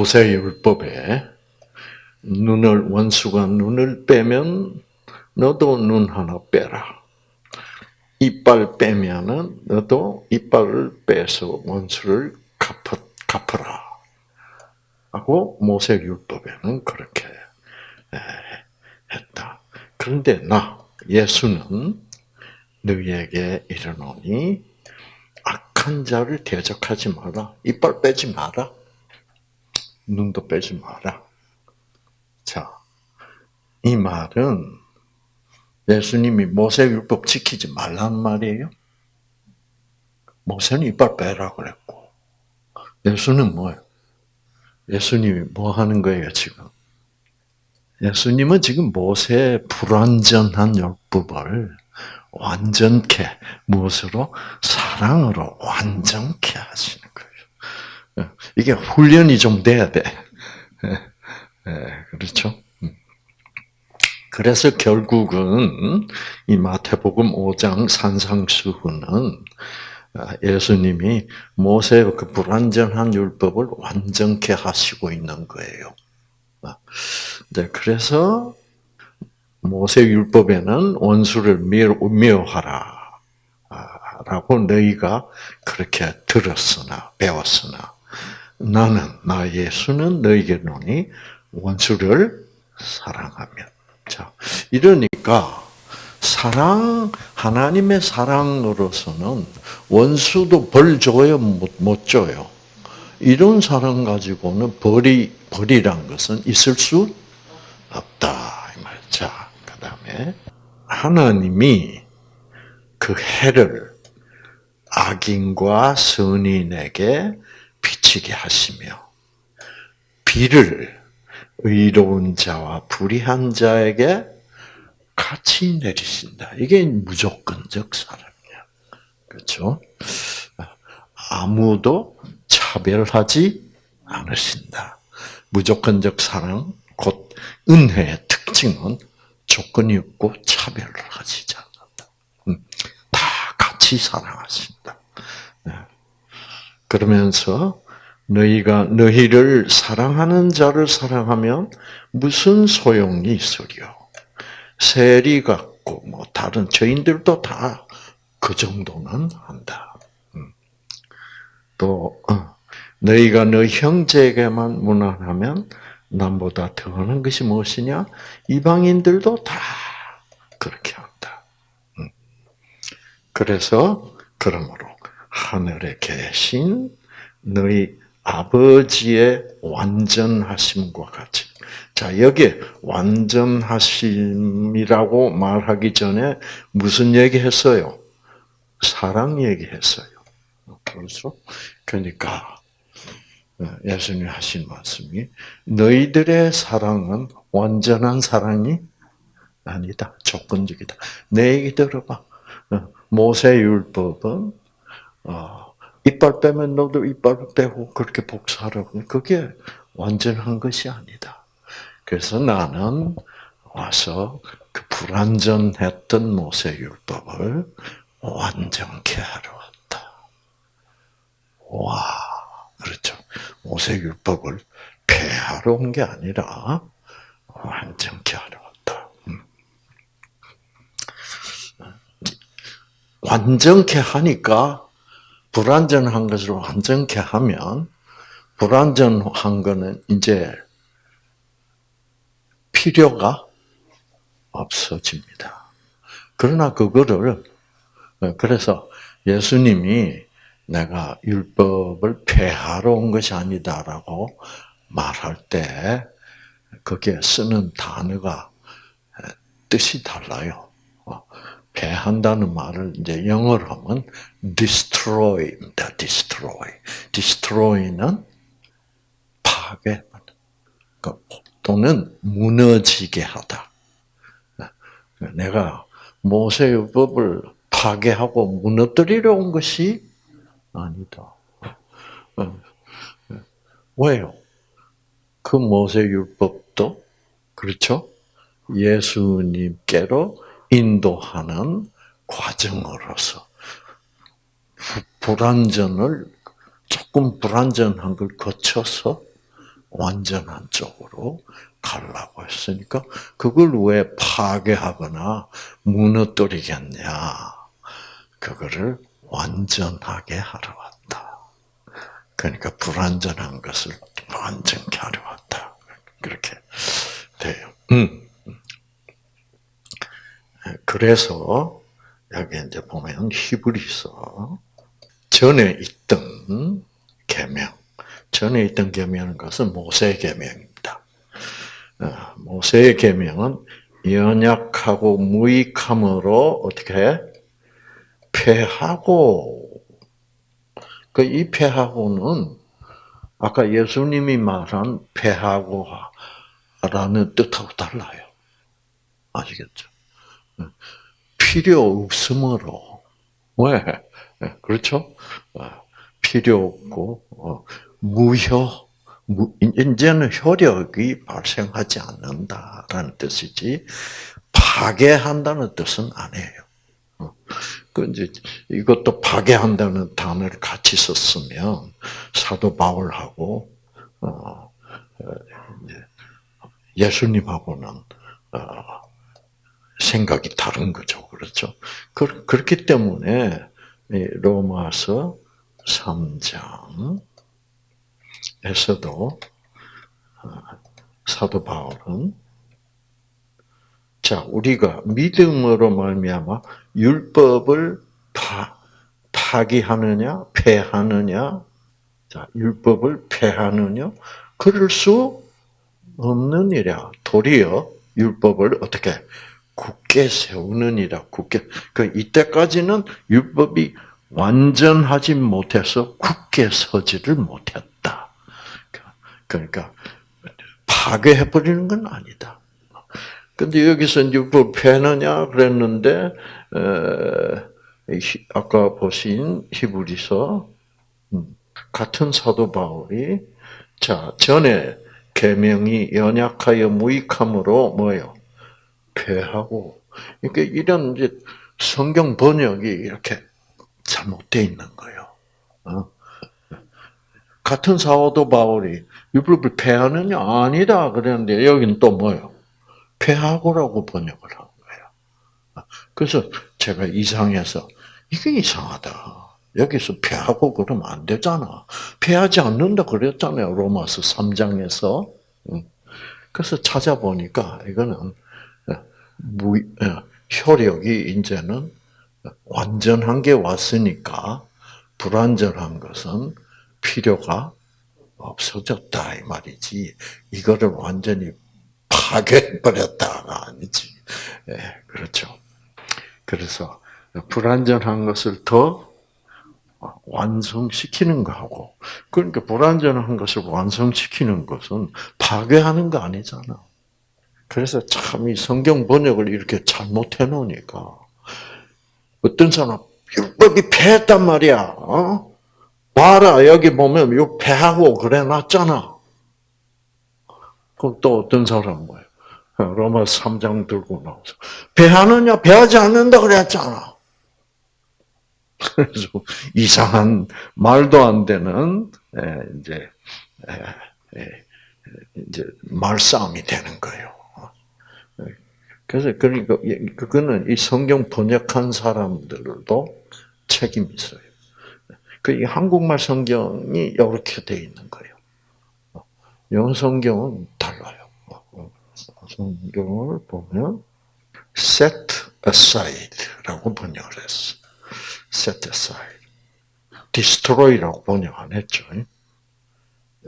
모세율법에 눈을 원수가 눈을 빼면 너도 눈 하나 빼라. 이빨 빼면은 너도 이빨을 빼서 원수를 갚아, 갚아라. 하고 모세율법에는 그렇게 했다. 그런데 나 예수는 너희에게 이르노니 악한 자를 대적하지 마라. 이빨 빼지 마라. 눈도 빼지 마라. 자, 이 말은 예수님이 모세율법 지키지 말라는 말이에요. 모세는 이빨 빼라 그랬고, 예수는 뭐예요? 예수님이 뭐 하는 거예요, 지금? 예수님은 지금 모세의 불완전한 율법을 완전케, 무엇으로? 사랑으로 완전케 거예요. 이게 훈련이 좀 돼야 돼. 그렇죠? 그래서 결국은 이 마태복음 5장 산상수훈은 예수님이 모세의 그 불완전한 율법을 완전케 하시고 있는 거예요. 네, 그래서 모세 율법에는 원수를 미워하라. 라고 너희가 그렇게 들었으나, 배웠으나, 나는, 나 예수는 너희에게 노니 원수를 사랑하면. 자, 이러니까, 사랑, 하나님의 사랑으로서는 원수도 벌 줘요, 못, 못 줘요. 이런 사랑 가지고는 벌이, 벌이란 것은 있을 수 없다. 자, 그 다음에, 하나님이 그 해를 악인과 선인에게 비치게 하시며, 비를 의로운 자와 불의한 자에게 같이 내리신다. 이게 무조건적 사랑이야. 그렇죠? 아무도 차별하지 않으신다. 무조건적 사랑, 곧 은혜의 특징은 조건이 없고 차별을 하시지 않는다. 음, 다 같이 사랑하신다. 네. 그러면서 너희가 너희를 사랑하는 자를 사랑하면 무슨 소용이 있으려? 세리 같고 뭐 다른 저인들도 다 그 정도는 한다. 음. 또 어, 너희가 너 형제에게만 무난하면 남보다 더하는 것이 무엇이냐? 이방인들도 다 그렇게 한다. 음. 그래서 그러므로 하늘에 계신 너희 아버지의 완전하심과 같이. 자, 여기 완전하심이라고 말하기 전에 무슨 얘기 했어요? 사랑 얘기했어요. 그래서 그러니까 예수님 하신 말씀이 너희들의 사랑은 완전한 사랑이 아니다. 조건적이다. 내 얘기 들어봐. 모세 율법은 어, 이빨 빼면 너도 이빨 빼고 그렇게 복사하라고. 그게 완전한 것이 아니다. 그래서 나는 와서 그 불완전했던 모세 율법을 완전케 하러 왔다. 와, 그렇죠. 모세 율법을 폐하러 온 게 아니라 완전케 하러 왔다. 음. 완전케 하니까 불완전한 것을 완전케 하면 불완전한 거는 이제 필요가 없어집니다. 그러나 그거를 그래서 예수님이 내가 율법을 폐하러 온 것이 아니다라고 말할 때 거기에 쓰는 단어가 뜻이 달라요. 폐한다는 말을 이제 영어로 하면 destroy입니다. destroy. destroy는 파괴 또는 무너지게 하다. 내가 모세율법을 파괴하고 무너뜨리려 온 것이 아니다. 왜요? 그 모세율법도 그렇죠? 예수님께로 인도하는 과정으로서 불완전을 조금 불완전한 걸 거쳐서 완전한 쪽으로 가려고 했으니까 그걸 왜 파괴하거나 무너뜨리겠냐? 그거를 완전하게 하러 왔다. 그러니까 불완전한 것을 완전케 하려 왔다. 그렇게 돼요. 음. 그래서 여기 이제 보면 히브리서 전에 있던 계명, 전에 있던 계명은 것은 모세 계명입니다. 어, 모세의 계명은 연약하고 무익함으로 어떻게 패하고 그 이 패하고는 아까 예수님이 말한 패하고라는 뜻하고 달라요. 아시겠죠? 필요 없으므로 왜 그렇죠? 어, 필요 없고 어, 무효 이제는 효력이 발생하지 않는다라는 뜻이지 파괴한다는 뜻은 아니에요. 어, 그 이제 이것도 파괴한다는 단어를 같이 썼으면 사도 바울하고 어, 예수님하고는 생각이 다른 거죠, 그렇죠? 그렇기 때문에 로마서 3장에서도 어, 사도 바울은 자 우리가 믿음으로 말미암아 율법을 파 파기하느냐 폐하느냐 자 율법을 폐하느냐 그럴 수 없느니라 도리어 율법을 어떻게 굳게 세우느니라 굳게 그 이때까지는 율법이 완전하지 못해서 굳게 서지를 못했다. 그러니까 파괴해 버리는 건 아니다. 근데 여기서 율법 폐느냐 그랬는데 아까 보신 히브리서 음, 같은 사도 바울이 자 전에 계명이 연약하여 무익함으로 뭐요 폐하고 그러니까 이런 이제 성경 번역이 이렇게 잘못되어 있는 거예요. 어? 같은 사도 바울이 율법을 폐하느냐 아니다 그랬는데 여기는 또 뭐요? 폐하고라고 번역을 한 거예요. 그래서 제가 이상해서 이게 이상하다. 여기서 폐하고 그러면 안 되잖아. 폐하지 않는다 그랬잖아요. 로마서 3장에서. 그래서 찾아보니까 이거는 무, 어, 효력이 이제는 완전한 게 왔으니까 불완전한 것은 필요가 없어졌다 이 말이지. 이거를 완전히 파괴해버렸다가 아니지. 예, 그렇죠. 그래서 불완전한 것을 더 완성시키는 거하고, 그러니까 불완전한 것을 완성시키는 것은 파괴하는 거 아니잖아. 그래서 참 이 성경 번역을 이렇게 잘못해 놓으니까 어떤 사람 율법이 패했단 말이야. 어? 봐라 여기 보면 요 패하고 그래 놨잖아. 그럼 또 어떤 사람 뭐예요? 로마 3장 들고 나와서 배하느냐 배하지 않는다 그랬잖아. 그래서 이상한 말도 안 되는 이제 이제 말싸움이 되는 거예요. 그래서 그러니까 그거는 이 성경 번역한 사람들도 책임이 있어요. 그 한국말 성경이 이렇게 돼 있는 거예요. 영어 성경은 달라요. 성경을 보면 set aside라고 번역을 했어. set aside. destroy라고 번역 안 했죠.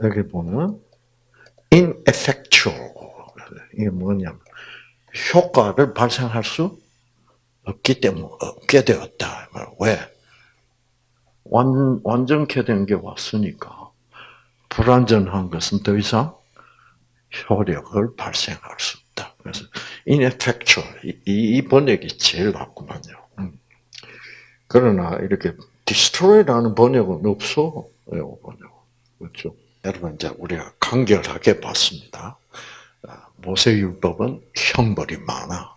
여기 보면 ineffectual 이게 뭐냐면 효과를 발생할 수 없기 때문에 없게 되었다. 왜? 완, 완전케 된 게 왔으니까 불완전한 것은 더 이상 효력을 발생할 수 없다. 그래서 ineffectual 이, 이 번역이 제일 낫구만요. 음. 그러나 이렇게 destroy라는 번역은 없어. 이 번역 그렇죠? 여러분 이제 우리가 간결하게 봤습니다. 모세율법은 형벌이 많아.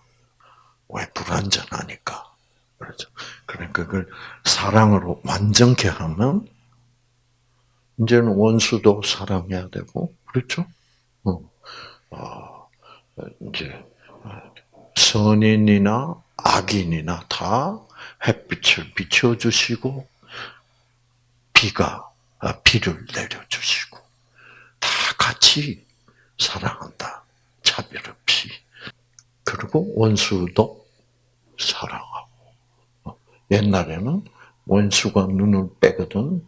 왜 불완전하니까. 그렇죠. 그러니까 그걸 사랑으로 완전케 하면 이제는 원수도 사랑해야 되고, 그렇죠? 어, 어 이제 선인이나 악인이나 다 햇빛을 비춰주시고 비가 아, 비를 내려주시고 다 같이 사랑한다. 차별 없이. 그리고 원수도 사랑하고. 어, 옛날에는 원수가 눈을 빼거든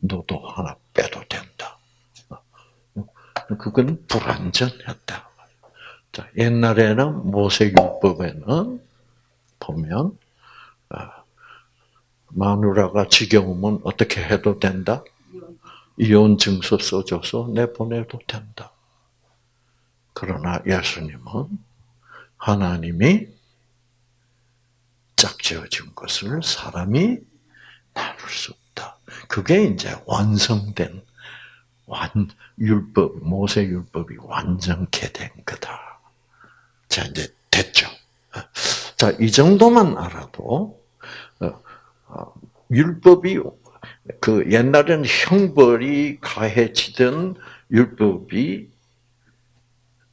너도 하나 빼도 된다. 어, 그건 불완전했다. 자, 옛날에는 모세율법에는 보면 아, 마누라가 지겨우면 어떻게 해도 된다? 이혼 증서 써줘서 내보내도 된다. 그러나 예수님은 하나님이 짝지어진 것을 사람이 나눌 수 없다. 그게 이제 완성된 완 율법 모세 율법이 완전케 된 거다. 자 이제 됐죠. 자 이 정도만 알아도 어, 어, 율법이 그 옛날에는 형벌이 가해지던 율법이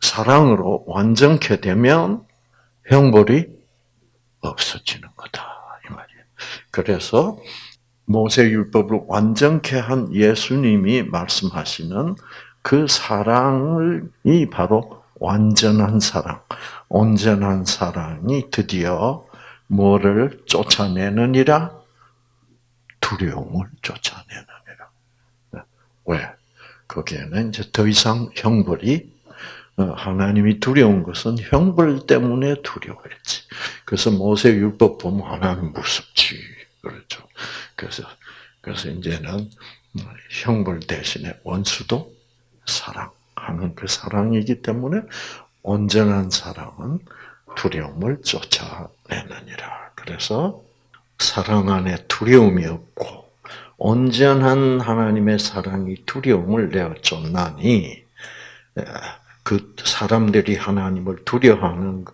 사랑으로 완전케 되면 형벌이 없어지는 거다 이 말이에요. 그래서 모세 율법을 완전케 한 예수님이 말씀하시는 그 사랑이 바로 완전한 사랑, 온전한 사랑이 드디어 뭐를 쫓아내느니라? 두려움을 쫓아내느니라. 왜? 거기에는 이제 더 이상 형벌이 어, 하나님이 두려운 것은 형벌 때문에 두려워했지. 그래서 모세 율법 보면 하나님 무섭지. 그렇죠. 그래서, 그래서 이제는 형벌 대신에 원수도 사랑하는 그 사랑이기 때문에 온전한 사랑은 두려움을 쫓아내느니라. 그래서 사랑 안에 두려움이 없고 온전한 하나님의 사랑이 두려움을 내어 쫓나니 그 사람들이 하나님을 두려워하는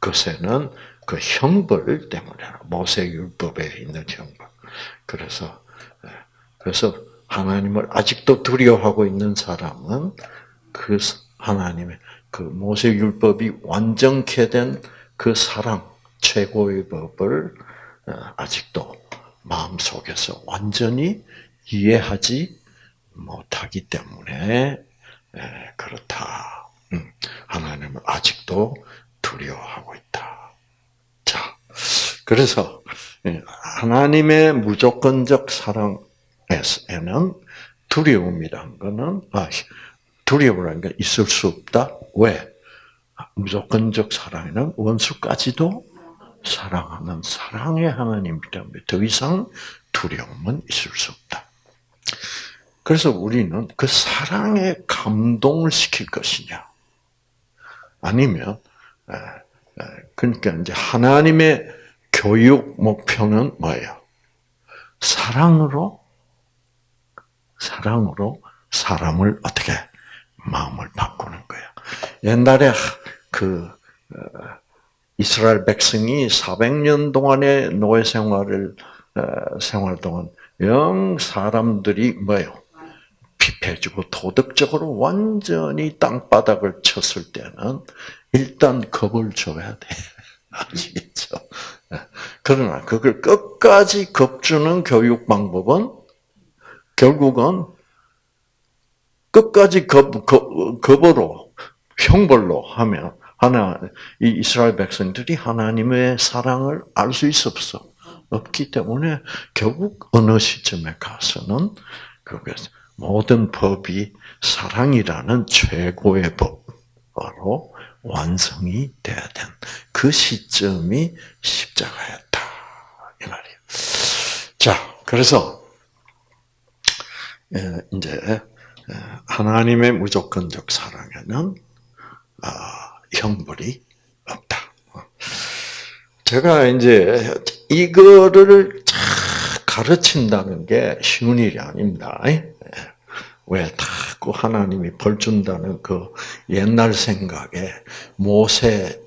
것에는 그 형벌 때문에 모세 율법에 있는 형벌. 그래서 그래서 하나님을 아직도 두려워하고 있는 사람은 그 하나님의 그 모세 율법이 완전케 된 그 사랑 최고의 법을 어, 아직도 마음 속에서 완전히 이해하지 못하기 때문에 그렇다. 음, 하나님을 아직도 두려워하고 있다. 자, 그래서 예, 하나님의 무조건적 사랑에는 두려움이란 것은 아, 두려움이라는 게 있을 수 없다. 왜? 무조건적 사랑에는 원수까지도 사랑하는 사랑의 하나님이기 때문에 더 이상 두려움은 있을 수 없다. 그래서 우리는 그 사랑에 감동을 시킬 것이냐, 아니면 그러니까 이제 하나님의 교육 목표는 뭐예요? 사랑으로 사랑으로 사람을 어떻게 마음을 바꾸는 거예요. 옛날에 그 어, 이스라엘 백성이 400년 동안의 노예 생활을 어, 생활 동안 영 사람들이 뭐요? 피폐해지고 도덕적으로 완전히 땅바닥을 쳤을 때는 일단 겁을 줘야 돼. 아시겠죠? 그러나 그걸 끝까지 겁주는 교육 방법은 결국은 끝까지 겁, 겁, 겁으로, 형벌로 하면, 하나, 이 이스라엘 백성들이 하나님의 사랑을 알 수 있었어. 없기 때문에 결국 어느 시점에 가서는 그게 모든 법이 사랑이라는 최고의 법으로 완성이 돼야 된 그 시점이 십자가였다 이 말이에요. 자, 그래서 예, 이제 하나님의 무조건적 사랑에는 아, 형벌이 없다. 제가 이제 이거를 가르친다는 게 쉬운 일이 아닙니다. 왜 자꾸 하나님이 벌 준다는 그 옛날 생각에 모세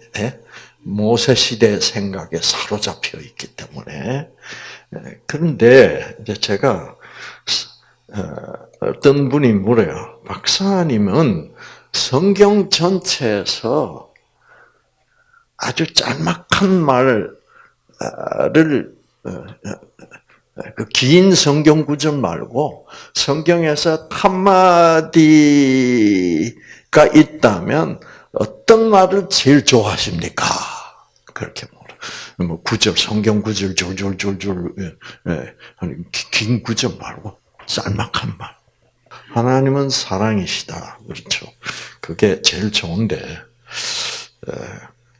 모세 시대 생각에 사로잡혀 있기 때문에 그런데 이제 제가 어떤 분이 물어요. 박사님은 성경 전체에서 아주 짤막한 말을 어, 어, 그 긴 성경 구절 말고 성경에서 한마디가 있다면 어떤 말을 제일 좋아하십니까? 그렇게 물어. 뭐 구절 성경 구절 줄줄줄줄 예, 예. 긴 구절 말고 짤막한 말. 하나님은 사랑이시다. 그렇죠. 그게 제일 좋은데,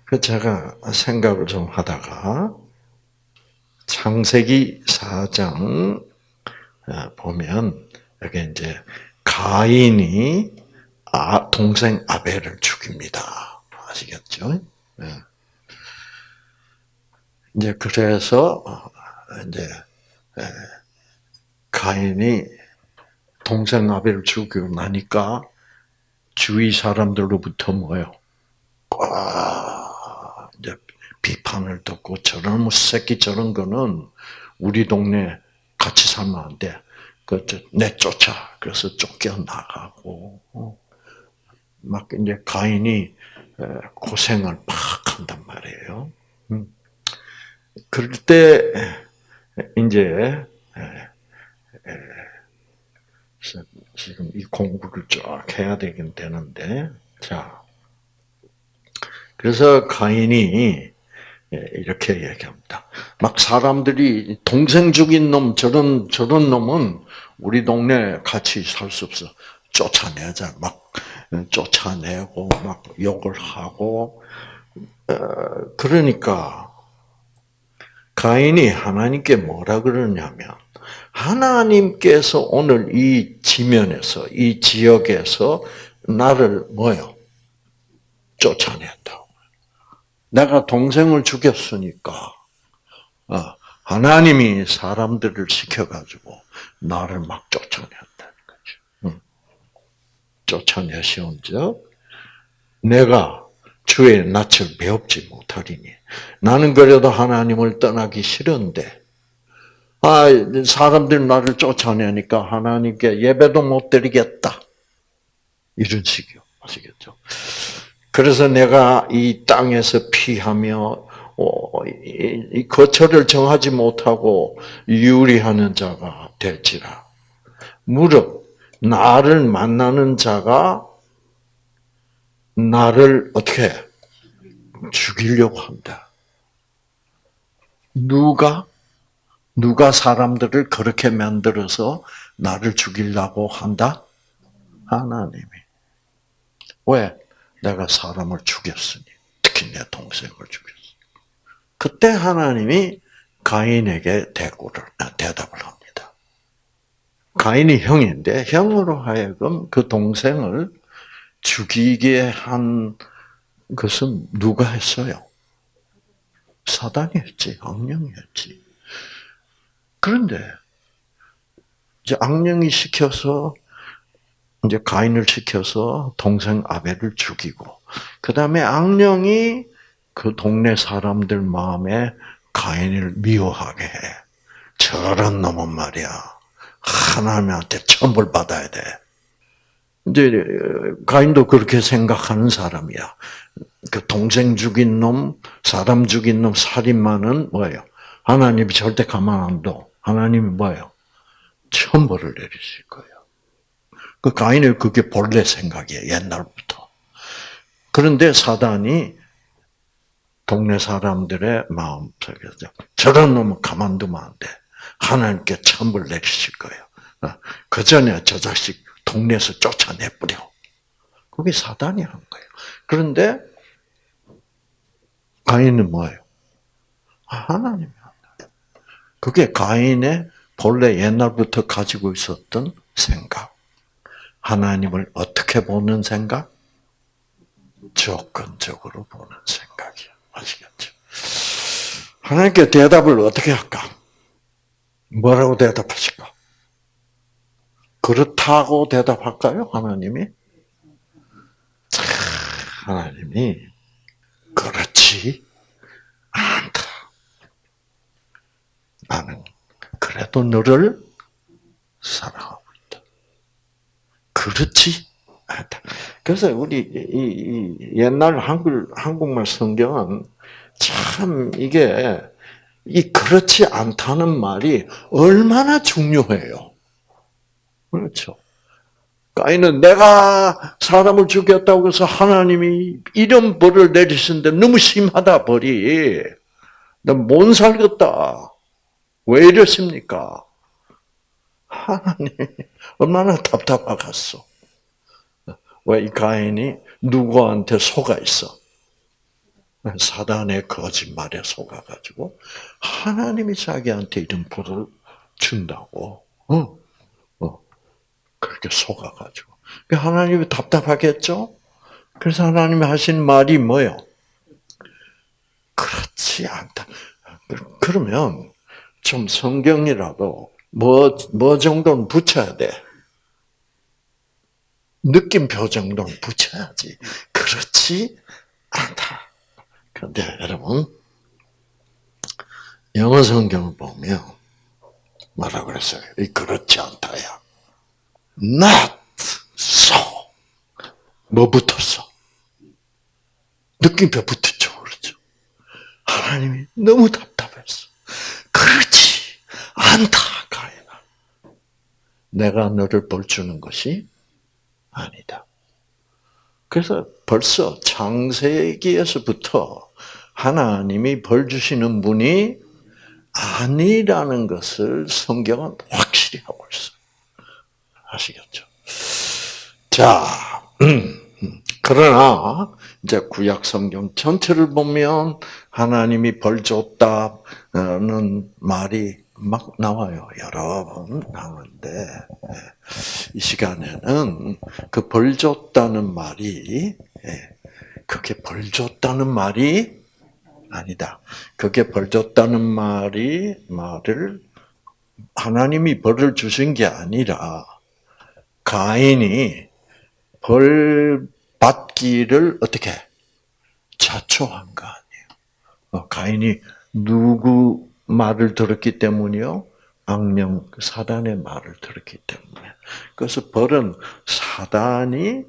그 제가 생각을 좀 하다가, 창세기 4장 보면, 여기 이제 가인이 아, 동생 아벨을 죽입니다. 아시겠죠? 이제 그래서, 어, 이제, 가인이 동생 아벨을 죽이고 나니까 주위 사람들로부터 뭐요? 꽉 비판을 듣고 저런 뭐 새끼 저런 거는 우리 동네 같이 살면 안 돼. 그 내쫓아. 그래서 쫓겨 나가고 어. 막 이제 가인이 고생을 막 한단 말이에요. 음. 그럴 때 이제 지금 이 공부를 쫙 해야 되긴 되는데, 자. 그래서 가인이 예, 이렇게 얘기합니다. 막 사람들이 동생 죽인 놈, 저런, 저런 놈은 우리 동네 같이 살 수 없어. 쫓아내자. 막 쫓아내고, 막 욕을 하고, 어, 그러니까, 가인이 하나님께 뭐라 그러냐면, 하나님께서 오늘 이 지면에서, 이 지역에서 나를 뭐요? 쫓아낸다. 내가 동생을 죽였으니까, 어, 하나님이 사람들을 시켜가지고 나를 막 쫓아낸다는 거죠. 쫓아내시온즉 내가 주의 낯을 배웁지 못하리니 나는 그래도 하나님을 떠나기 싫은데 아, 사람들이 나를 쫓아내니까 하나님께 예배도 못 드리겠다. 이런 식이요. 아시겠죠? 그래서 내가 이 땅에서 피하며 어, 이 거처를 정하지 못하고 유리하는 자가 될지라. 무릇 나를 만나는 자가 나를 어떻게 죽이려고 한다. 누가 누가 사람들을 그렇게 만들어서 나를 죽이려고 한다? 하나님이. 왜? 내가 사람을 죽였으니. 특히 내 동생을 죽였으니. 그때 하나님이 가인에게 대꾸를, 아, 대답을 합니다. 가인이 형인데, 형으로 하여금 그 동생을 죽이게 한 것은 누가 했어요? 사단이 했지, 악령이 했지. 그런데 이제 악령이 시켜서 이제 가인을 시켜서 동생 아벨을 죽이고 그 다음에 악령이 그 동네 사람들 마음에 가인을 미워하게 해. 저런 놈은 말이야. 하나님한테 천벌 받아야 돼. 이제 가인도 그렇게 생각하는 사람이야. 그 동생 죽인 놈, 사람 죽인 놈, 살인마는 뭐예요? 하나님이 절대 가만 안 둬. 하나님이 뭐예요? 천벌을 내리실 거예요. 그 가인의 그게 본래 생각이에요. 옛날부터. 그런데 사단이 동네 사람들의 마음 속에서 저런 놈은 가만두면 안 돼. 하나님께 천벌 내리실 거예요. 어, 그 전에 저 자식 동네에서 쫓아내버려. 그게 사단이 한 거예요. 그런데 가인은 뭐예요? 하나님이 그게 가인의 본래 옛날부터 가지고 있었던 생각. 하나님을 어떻게 보는 생각? 조건적으로 보는 생각이야. 아시겠죠? 하나님께 대답을 어떻게 할까? 뭐라고 대답하실까? 그렇다고 대답할까요? 하나님이? 하나님이 그렇지 않다. 나는 그래도 너를 사랑하고 그렇지. 그래서 우리 이, 이 옛날 한글 한국말 성경은 참 이게 이 그렇지 않다는 말이 얼마나 중요해요. 그렇죠. 까인은 내가 사람을 죽였다고 해서 하나님이 이런 벌을 내리신데 너무 심하다 벌이. 나못 살겠다. 왜 이러십니까? 하나님 얼마나 답답하겠어. 왜 이 가인이 누구한테 속아 있어? 사단의 거짓말에 속아가지고 하나님이 자기한테 이런 벌을 준다고. 어, 어, 그렇게 속아가지고. 하나님이 답답하겠죠? 그래서 하나님이 하신 말이 뭐요? 그렇지 않다. 그러면 좀 성경이라도 뭐, 뭐 정도는 붙여야 돼. 느낌표 정도는 붙여야지. 그렇지 않다. 그런데 여러분, 영어 성경을 보면 뭐라 그랬어요? 이 그렇지 않다야. Not so. 뭐 붙었어? 느낌표 붙었죠. 그렇죠. 하나님이 너무 답답했어. 그렇지 않다. 내가 너를 벌주는 것이 아니다. 그래서 벌써 창세기에서부터 하나님이 벌 주시는 분이 아니라는 것을 성경은 확실히 하고 있어요. 아시겠죠? 자. 그러나 이제 구약 성경 전체를 보면 하나님이 벌 줬다는 말이 막 나와요. 여러 번 나오는데 이 시간에는 그 벌 줬다는 말이 예, 그게 벌 줬다는 말이 아니다. 그게 벌 줬다는 말이 말을 하나님이 벌을 주신 게 아니라 가인이 벌 받기를 어떻게 자초한 거 아니에요. 어, 가인이 누구 말을 들었기 때문이요? 악령 사단의 말을 들었기 때문에. 그래서 벌은 사단이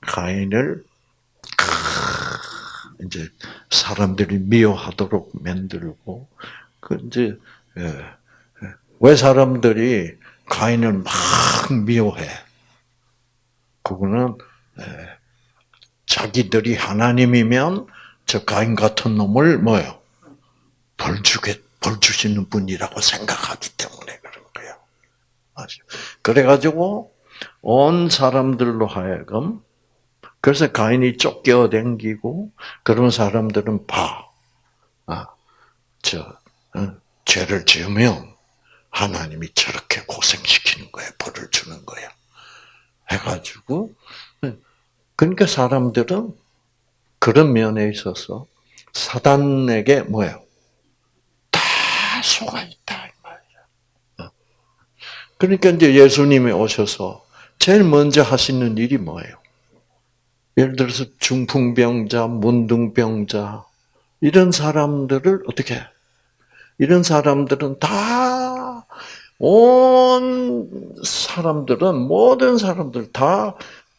가인을 이제 사람들이 미워하도록 만들고 그 이제 예, 예. 왜 사람들이 가인을 막 미워해? 그거는 예, 자기들이 하나님이면 저 가인 같은 놈을 뭐요? 벌 주겠 벌 주시는 분이라고 생각하기 때문에 그런 거예요. 아죠. 그래가지고 온 사람들로 하여금 그래서 가인이 쫓겨 댕기고 그런 사람들은 봐, 아, 저 어, 죄를 지으면 하나님이 저렇게 고생시키는 거예요. 벌을 주는 거야. 해가지고 그러니까 사람들은 그런 면에 있어서 사단에게 뭐예요? 속아 있다. 어. 그러니까 이제 예수님이 오셔서 제일 먼저 하시는 일이 뭐예요? 예를 들어서 중풍병자, 문둥병자 이런 사람들을 어떻게? 이런 사람들은 다 온 사람들은 모든 사람들 다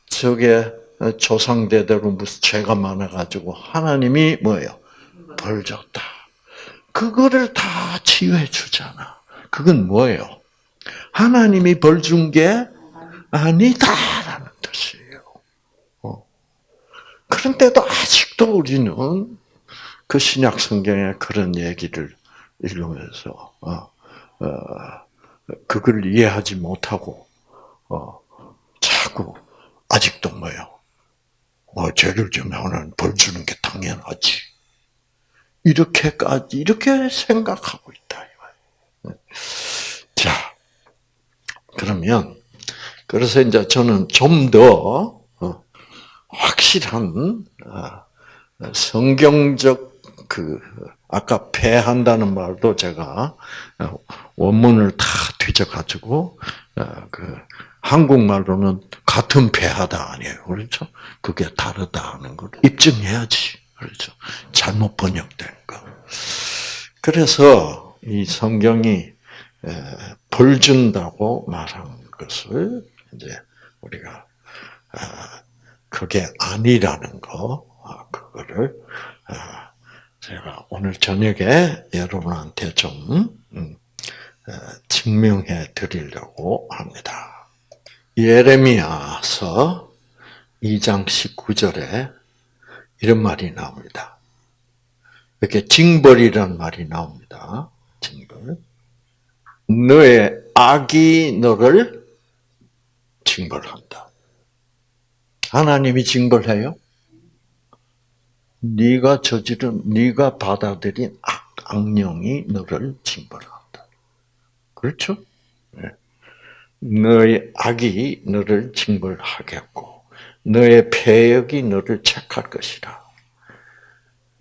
저게 조상대대로 무슨 죄가 많아가지고 하나님이 뭐예요? 벌 줬다. 그거를 다 치유해 주잖아. 그건 뭐예요? 하나님이 벌 준 게 아니다라는 뜻이에요. 어. 그런데도 아직도 우리는 그 신약 성경의 그런 얘기를 읽으면서 어, 어, 그걸 이해하지 못하고 어, 자꾸 아직도 뭐요? 뭐 죄를 지면 벌 주는 게 당연하지. 이렇게까지 이렇게 생각하고 있다. 자, 그러면 그래서 이제 저는 좀더 어, 확실한 아, 성경적 그 아까 패한다는 말도 제가 어, 원문을 다 뒤져가지고 어, 그 한국말로는 같은 패하다 아니에요, 그렇죠? 그게 다르다 하는 걸 입증해야지. 그렇죠. 잘못 번역된 거. 그래서 이 성경이 벌 준다고 말한 것을 이제 우리가 그게 아니라는 거 그거를 제가 오늘 저녁에 여러분한테 좀 음, 증명해 드리려고 합니다. 예레미야서 2장 19절에 이런 말이 나옵니다. 이렇게 징벌이란 말이 나옵니다. 징벌. 너의 악이 너를 징벌한다. 하나님이 징벌해요? 네가 저지른 네가 받아들인 악, 악령이 너를 징벌한다. 그렇죠? 네. 너의 악이 너를 징벌하겠고 너의 폐역이 너를 책할 것이라.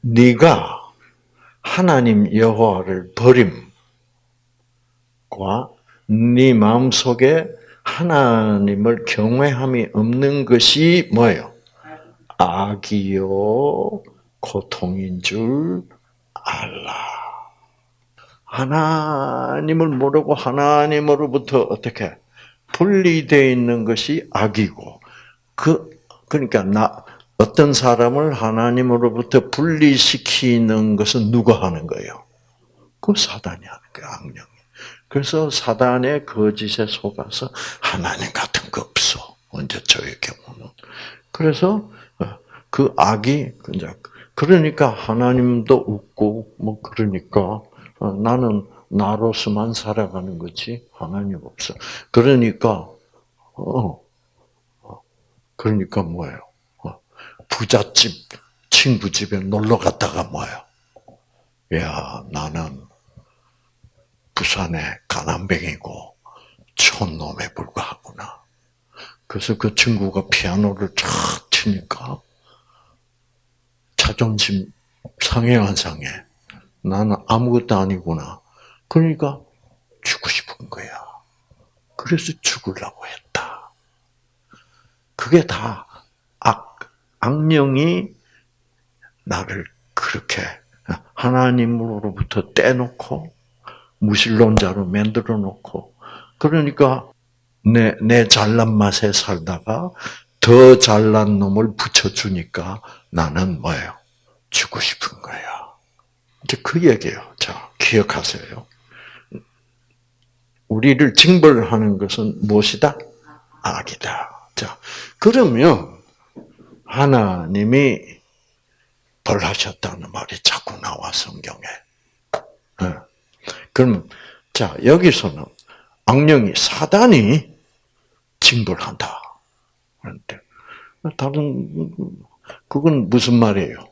네가 하나님 여호와를 버림과 네 마음속에 하나님을 경외함이 없는 것이 뭐예요? 악이요 고통인 줄 알라. 하나님을 모르고 하나님으로부터 어떻게 분리되어 있는 것이 악이고 그 그러니까 나 어떤 사람을 하나님으로부터 분리시키는 것은 누가 하는 거예요? 그 사단이 하는 거예요, 악령이. 그래서 사단의 거짓에 속아서 하나님 같은 거 없어. 언제 저의 경우는. 그래서 어, 그 악이 그러니까 하나님도 웃고 뭐 그러니까 어, 나는 나로서만 살아가는 거지 하나님 없어. 그러니까 어 그러니까 뭐예요? 어, 부잣집 친구 집에 놀러 갔다가 뭐예요? 야, 나는 부산의 가난뱅이고 촌놈에 불과하구나. 그래서 그 친구가 피아노를 쫙 치니까 자존심 상해 안 상해. 나는 아무것도 아니구나. 그러니까 죽고 싶은 거야. 그래서 죽으려고 했다. 그게 다 악, 악령이 나를 그렇게 하나님으로부터 떼놓고 무신론자로 만들어 놓고 그러니까 내, 내 잘난 맛에 살다가 더 잘난 놈을 붙여주니까 나는 뭐예요? 죽고 싶은 거야. 이제 그 얘기예요. 자, 기억하세요. 우리를 징벌하는 것은 무엇이다? 악이다. 자, 그러면 하나님이 벌하셨다는 말이 자꾸 나와 성경에. 네. 그럼 자 여기서는 악령이 사단이 징벌한다. 그런데 다른 그건 무슨 말이에요?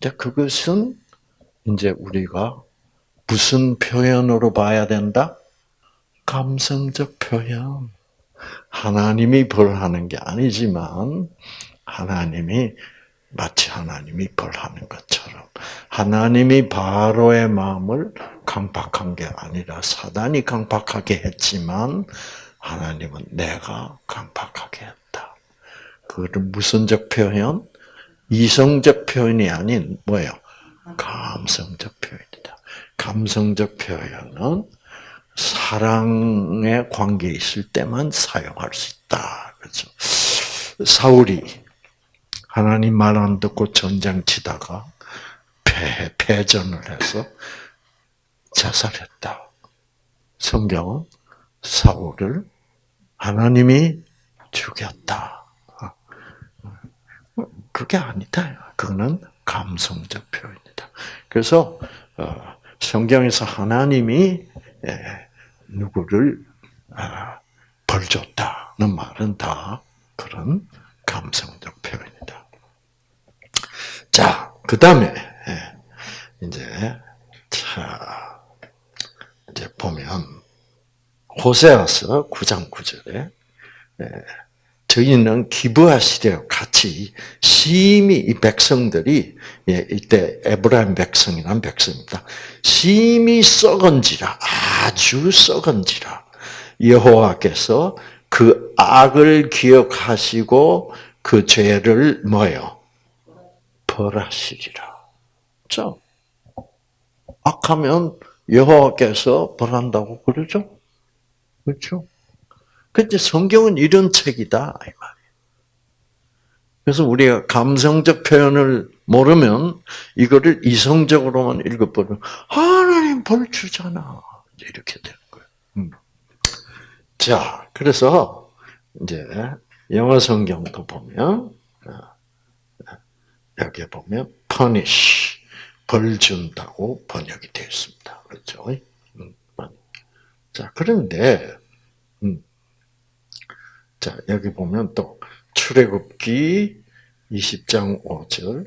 자 그것은 이제 우리가 무슨 표현으로 봐야 된다? 감성적 표현. 하나님이 벌하는 게 아니지만 하나님이 마치 하나님이 벌하는 것처럼 하나님이 바로의 마음을 강박한 게 아니라 사단이 강박하게 했지만 하나님은 내가 강박하게 했다. 그거를 무슨적 표현? 이성적 표현이 아닌 뭐예요? 감성적 표현이다. 감성적 표현은 사랑의 관계에 있을 때만 사용할 수 있다. 그렇죠. 사울이 하나님 말 안 듣고 전장 치다가 패, 패전을 해서 자살했다. 성경은 사울을 하나님이 죽였다. 그게 아니다. 그거는 감성적 표현이다. 그래서 어, 성경에서 하나님이 예, 누구를 아, 벌줬다는 말은 다 그런 감성적 표현이다. 자, 그 다음에 예, 이제 자 이제 보면 호세아서 9장 9절에 저희는 기부하시려 같이 심히 이 백성들이 예, 이때 에브라임 백성이란 백성입니다. 심히 썩은지라 아주 썩은지라 여호와께서 그 악을 기억하시고 그 죄를 뭐요 벌하시리라. 죠 악하면 여호와께서 벌한다고 그러죠? 그렇죠? 근데 성경은 이런 책이다 이 말이에요. 그래서 우리가 감성적 표현을 모르면 이거를 이성적으로만 읽어버리면 하나님 벌 주잖아 이렇게 되는 거예요. 음. 자, 그래서 이제 영어 성경도 보면 어, 여기 보면 punish 벌 준다고 번역이 되어 있습니다. 그렇죠? 음, 자, 그런데 음, 자 여기 보면 또 출애굽기 20장 5절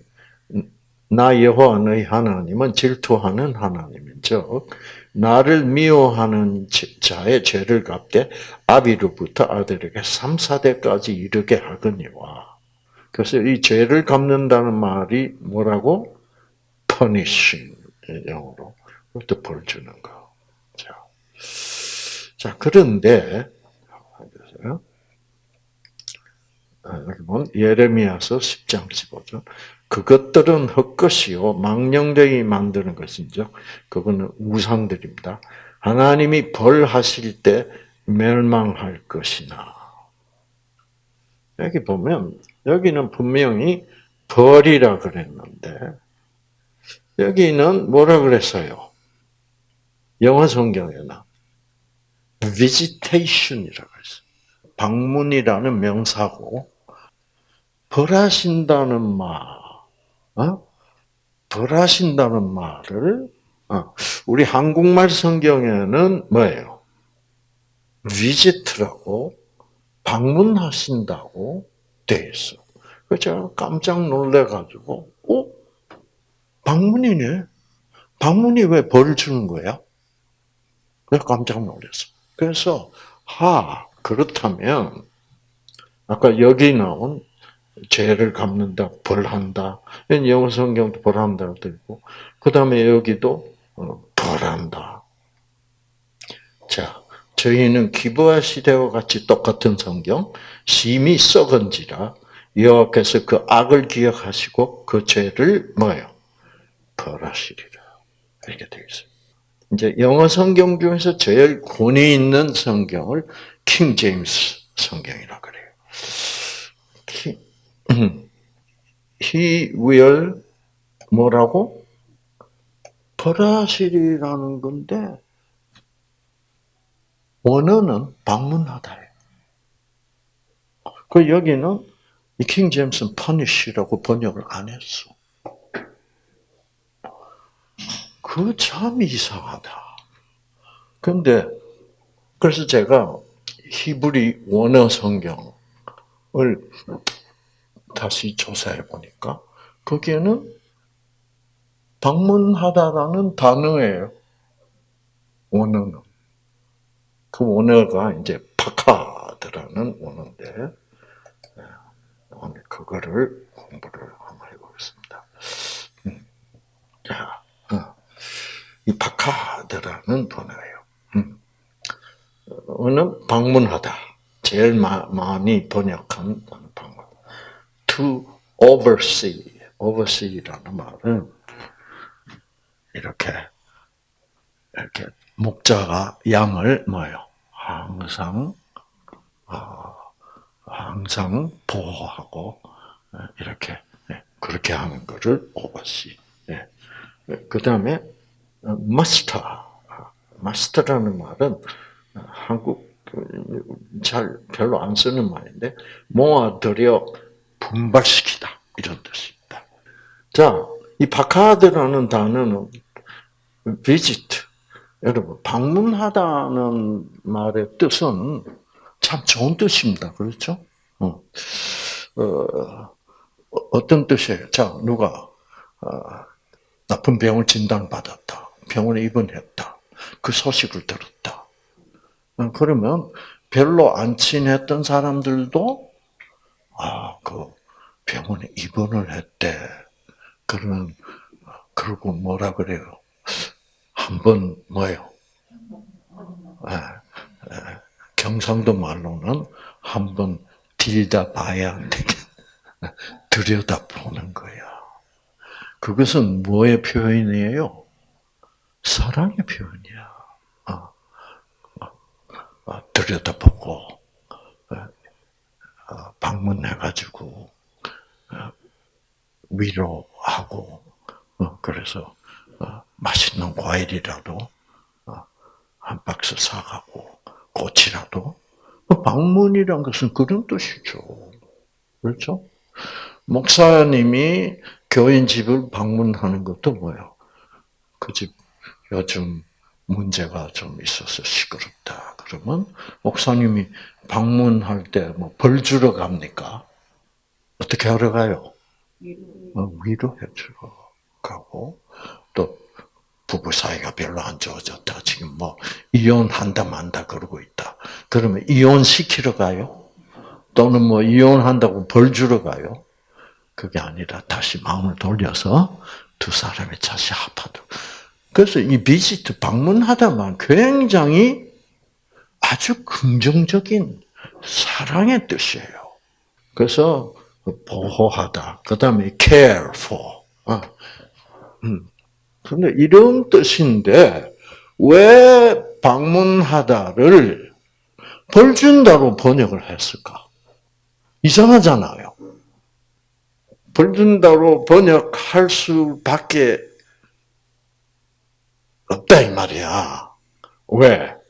나 여호와 너희 하나님은 질투하는 하나님인 즉 나를 미워하는 자의 죄를 갚되 아비로부터 아들에게 3, 4대까지 이르게 하거니와. 그래서 이 죄를 갚는다는 말이 뭐라고? punishing 영어로. 그것도 벌 주는 거. 자, 자 그런데 아, 보면 예레미야서 10장 15절. 그것들은 헛것이요 망령되이 만드는 것인즉 그거는 우상들입니다. 하나님이 벌하실 때 멸망할 것이나 여기 보면 여기는 분명히 벌이라 그랬는데 여기는 뭐라 그랬어요? 영어 성경에는 visitation이라고 했어요. 방문이라는 명사고 벌하신다는 말 어? 벌하신다는 말을 어, 우리 한국말 성경에는 뭐예요? visit라고 방문하신다고 돼 있어. 그 제가 깜짝 놀래가지고, 어? 방문이네? 방문이 왜 벌을 주는 거야? 내가 깜짝 놀랐어. 그래서, 하, 그렇다면, 아까 여기 나온 죄를 갚는다, 벌한다. 영어 성경도 벌한다고 있고, 그 다음에 여기도 어, 벌한다. 자, 저희는 기부와 시대와 같이 똑같은 성경, 심히 썩은지라 여호와께서 그 악을 기억하시고 그 죄를 뭐요? 벌하시리라. 이렇게 되어 있어요. 이제 영어 성경 중에서 제일 권위 있는 성경을 킹 제임스 성경이라 그래요. He will 뭐라고? 벌하시리라는 건데 원어는 방문하다예요. 그 여기는 이킹 제임스는 punish라고 번역을 안 했어. 그 참 이상하다. 근데 그래서 제가 히브리 원어 성경을 다시 조사해 보니까 거기에는 방문하다라는 단어예요. 원어는. 그 원어가 이제 파카드라는 원어인데 오늘 그거를 공부를 한번 해보겠습니다. 음. 자, 어. 이 파카드라는 단어예요. 음. 어는 방문하다. 제일 많이 번역한 방문. To oversee. oversee라는 말은 이렇게 이렇게 목자가 양을 뭐요? 항상 어, 항상 보호하고 예, 이렇게 예, 그렇게 하는 것을. 예. 그 다음에 마스터, 마스터라는 말은 한국 잘 별로 안 쓰는 말인데 모아들여 분발시키다 이런 뜻입니다. 자, 이 바카드라는 단어는 visit 여러분 방문하다는 말의 뜻은 참 좋은 뜻입니다. 그렇죠? 어. 어, 어떤 뜻이에요? 자, 누가 어, 나쁜 병을 진단받았다. 병원에 입원했다. 그 소식을 들었다. 어, 그러면 별로 안 친했던 사람들도 아, 그 병원에 입원을 했대. 그러면 그러고 뭐라 그래요? 한 번 뭐요? 예, 예, 경상도 말로는 한 번 들다 봐야 들여다 보는 거야. 그것은 뭐의 표현이에요? 사랑의 표현이야. 어, 어, 들여다보고 방문해가지고 어, 위로하고 어, 그래서 어, 맛있는 과일이라도 한 박스 사가고 꽃이라도 방문이란 것은 그런 뜻이죠. 그렇죠? 목사님이 교인 집을 방문하는 것도 뭐예요? 그 집 요즘 문제가 좀 있어서 시끄럽다. 그러면 목사님이 방문할 때 뭐 벌 주러 갑니까? 어떻게 하러 가요? 어, 위로해 주러 가고 또 부부 사이가 별로 안 좋아졌다. 지금 뭐 이혼한다 만다 그러고 있다. 그러면 이혼 시키러 가요? 또는 뭐 이혼한다고 벌 주러 가요? 그게 아니라 다시 마음을 돌려서 두 사람이 다시 합하도록. 그래서 이 비지트 방문하다만 굉장히 아주 긍정적인 사랑의 뜻이에요. 그래서 보호하다. 그 다음에 care for. 어. 음. 이런 뜻인데 왜 방문하다를 벌 준다로 번역을 했을까? 이상하잖아요. 벌 준다로 번역할 수밖에 없다 이 말이야. 왜?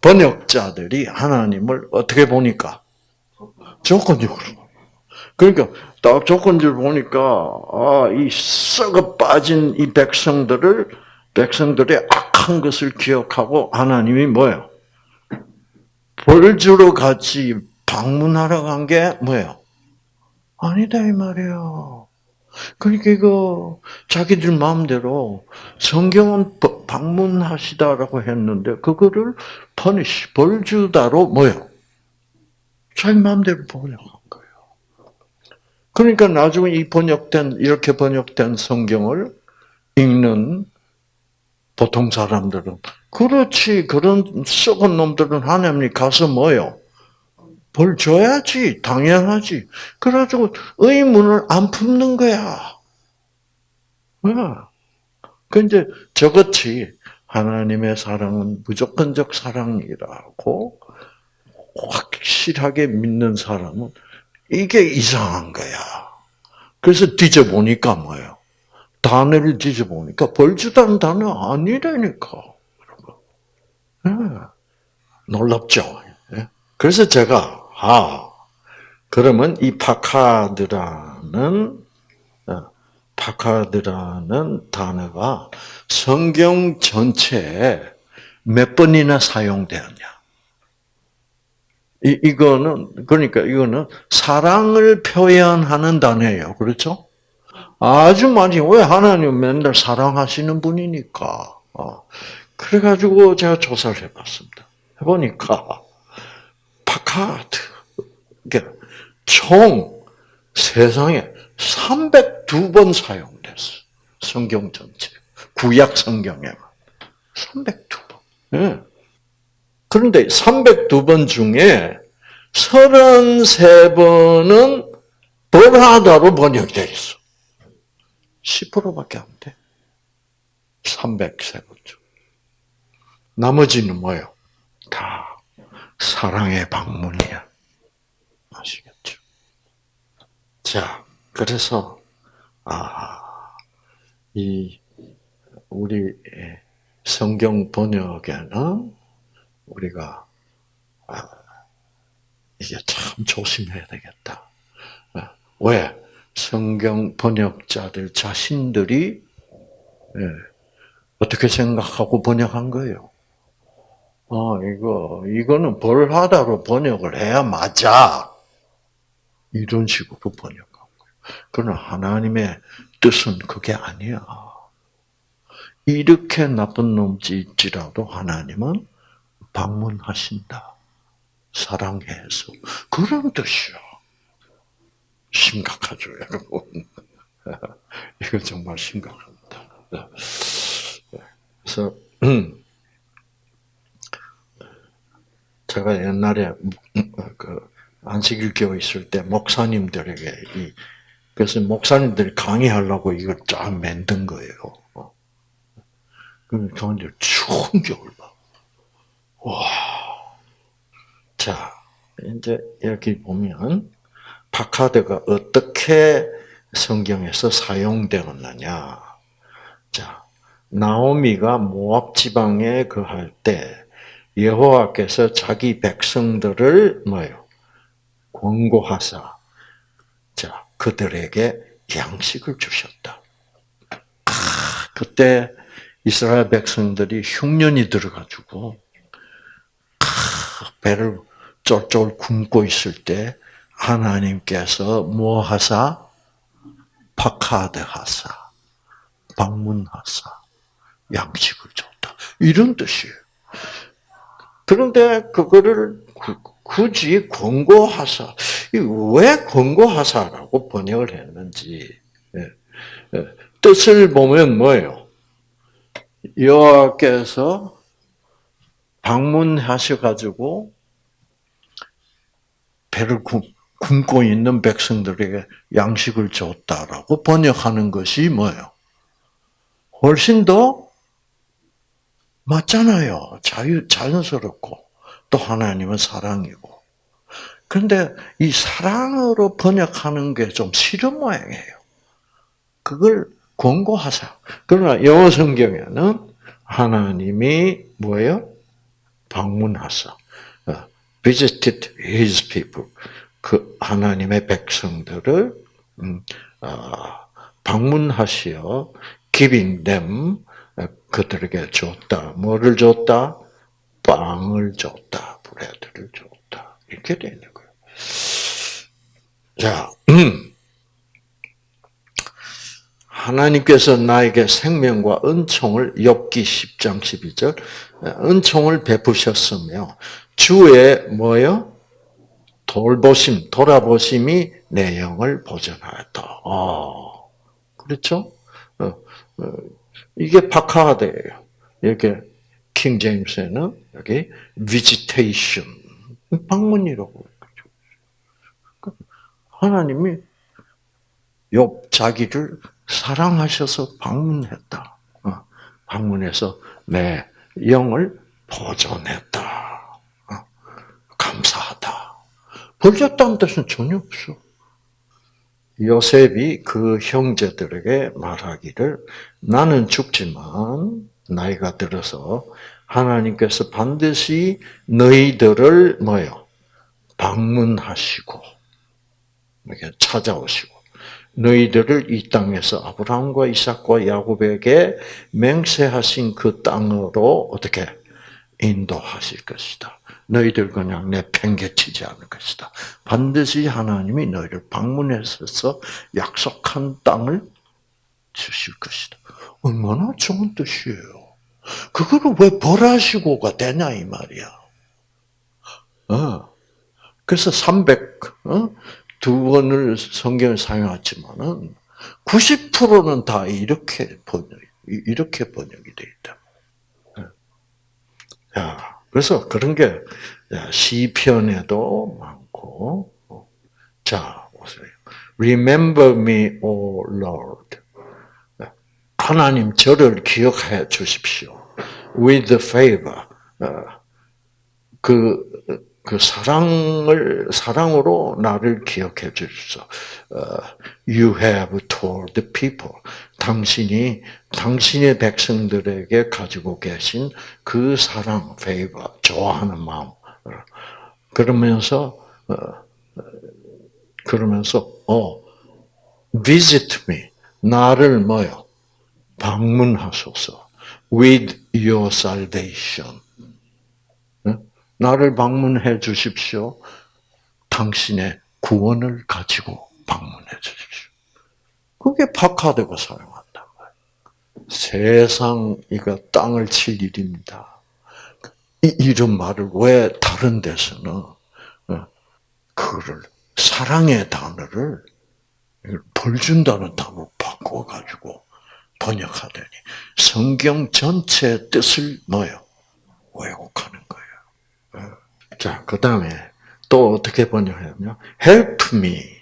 번역자들이 하나님을 어떻게 보니까 조건적으로. 그러니까 딱 조건적으로 보니까 아, 이 썩어 빠진 이 백성들을 백성들의 악한 것을 기억하고 하나님이 뭐예요? 벌 주러 같이 방문하러 간 게 뭐예요? 아니다 이 말이에요. 그러니까 이거 자기들 마음대로 성경은 방문하시다라고 했는데 그거를 퍼니시 벌 주다로 뭐요? 자기 마음대로 번역한 거예요. 그러니까 나중에 이 번역된 이렇게 번역된 성경을 읽는 보통 사람들은 그렇지 그런 썩은 놈들은 하나님이 가서 뭐요? 벌 줘야지, 당연하지. 그래가지고 의문을 안 품는 거야. 그 이제 저같이 하나님의 사랑은 무조건적 사랑이라고 확실하게 믿는 사람은 이게 이상한 거야. 그래서 뒤져보니까 뭐예요? 단어를 뒤져보니까 벌주다는 단어 아니라니까. 네. 놀랍죠? 예? 그래서 제가 아, 그러면 이 파카드라는 어, 파카드라는 단어가 성경 전체에 몇 번이나 사용되었냐? 이, 이거는, 그러니까 이거는 사랑을 표현하는 단어예요. 그렇죠? 아주 많이, 왜 하나님 맨날 사랑하시는 분이니까. 어. 그래가지고 제가 조사를 해봤습니다. 해보니까, 파카드, 그러니까 총 세상에 302번 사용됐어. 성경 전체. 구약 성경에만. 302번. 네. 그런데 302번 중에 33번은 벌하다로 번역되어 있어. 10%밖에 안 돼. 303번 중. 나머지는 뭐예요? 다 사랑의 방문이야. 아시겠죠? 자, 그래서, 아, 이, 우리 성경 번역에는 우리가, 아, 이게 참 조심해야 되겠다. 아, 왜? 성경 번역자들 자신들이, 예, 어떻게 생각하고 번역한 거예요? 어, 이거, 이거는 벌하다로 번역을 해야 맞아. 이런 식으로 거예요. 그러나 하나님의 뜻은 그게 아니야. 이렇게 나쁜 놈일지라도 하나님은 방문하신다. 사랑해서. 그런 뜻이야. 심각하죠, 여러분. 이거 정말 심각합니다. 그래서, 음, 제가 옛날에 그 안식일교 있을 때 목사님들에게 이 그래서 목사님들이 강의하려고 이걸 쫙 만든 거예요. 어. 그럼 저한테 충격을 봐. 와, 자 이제 여기 보면 파카드가 어떻게 성경에서 사용되었느냐. 자, 나오미가 모압 지방에 거할 때 여호와께서 자기 백성들을 뭐요? 권고하사 자, 그들에게 양식을 주셨다. 아, 그때 이스라엘 백성들이 흉년이 들어가지고 아, 배를 쫄쫄 굶고 있을 때 하나님께서 뭐 하사? 파카드 하사, 방문하사, 양식을 줬다. 이런 뜻이에요. 그런데 그거를 굳이 권고하사, 왜 권고하사라고 번역을 했는지 예, 예, 뜻을 보면 뭐예요? 여호와께서 방문하셔가지고 배를 굶고 있는 백성들에게 양식을 줬다라고 번역하는 것이 뭐예요? 훨씬 더 맞잖아요. 자유, 자연스럽고, 또 하나님은 사랑이고. 그런데 이 사랑으로 번역하는 게 좀 싫은 모양이에요. 그걸 권고하사. 그러나 영어 성경에는 하나님이 뭐예요? 방문하사. 어, visited his people. 그 하나님의 백성들을 음, 어, 방문하시어 giving them 그들에게 줬다. 뭐를 줬다? 빵을 줬다. 브레드를 줬다. 이렇게 되는 거예요. 자, 음. 하나님께서 나에게 생명과 은총을 엽기 10장 12절 은총을 베푸셨으며 주의 뭐요? 돌보심, 돌아보심이 내 영을 보존하였다. 아, 그렇죠? 어, 어, 이게 파카드예요. 이렇게 킹 제임스에는 여기 visitation 방문이라고 그러죠. 하나님이 욥 자기를 사랑하셔서 방문했다. 어, 방문해서 내 영을 보존했다. 감사하다. 벌렸다는 뜻은 전혀 없어. 요셉이 그 형제들에게 말하기를 나는 죽지만 나이가 들어서 하나님께서 반드시 너희들을 뭐요 방문하시고 이렇게 찾아오시고 너희들을 이 땅에서 아브라함과 이삭과 야곱에게 맹세하신 그 땅으로 어떻게 인도하실 것이다. 너희들 그냥 내팽개치지 않을 것이다. 반드시 하나님이 너희를 방문해서 약속한 땅을 주실 것이다. 얼마나 좋은 뜻이에요. 그거를 왜 벌하시고가 되냐 이 말이야. 어. 그래서 300, 어? 두 번을 성경을 사용했지만은 90%는 다 이렇게 번역, 이렇게 번역이 되어 있다. 야, 그래서 그런 게 시편에도 많고 자 보세요. Remember me, O Lord. 하나님 저를 기억해 주십시오. With favor. 그, 그 사랑을, 사랑으로 나를 기억해 주십시오. You have told the people. 당신이 당신의 백성들에게 가지고 계신 그 사랑, favor, 좋아하는 마음. 그러면서 어, 그러면서 어 visit me 나를 뭐요 방문하소서 with your salvation 나를 방문해 주십시오. 당신의 구원을 가지고 방문해 주십시오. 그게 파카드가 사용한다. 세상 이거 땅을 칠 일입니다. 이런 말을 왜 다른 데서는 어, 그거를 사랑의 단어를 벌 준다는 단어로 바꿔가지고 번역하더니 성경 전체 뜻을 뭐요 왜곡하는 거예요. 어. 자, 그 다음에 또 어떻게 번역하냐면 help me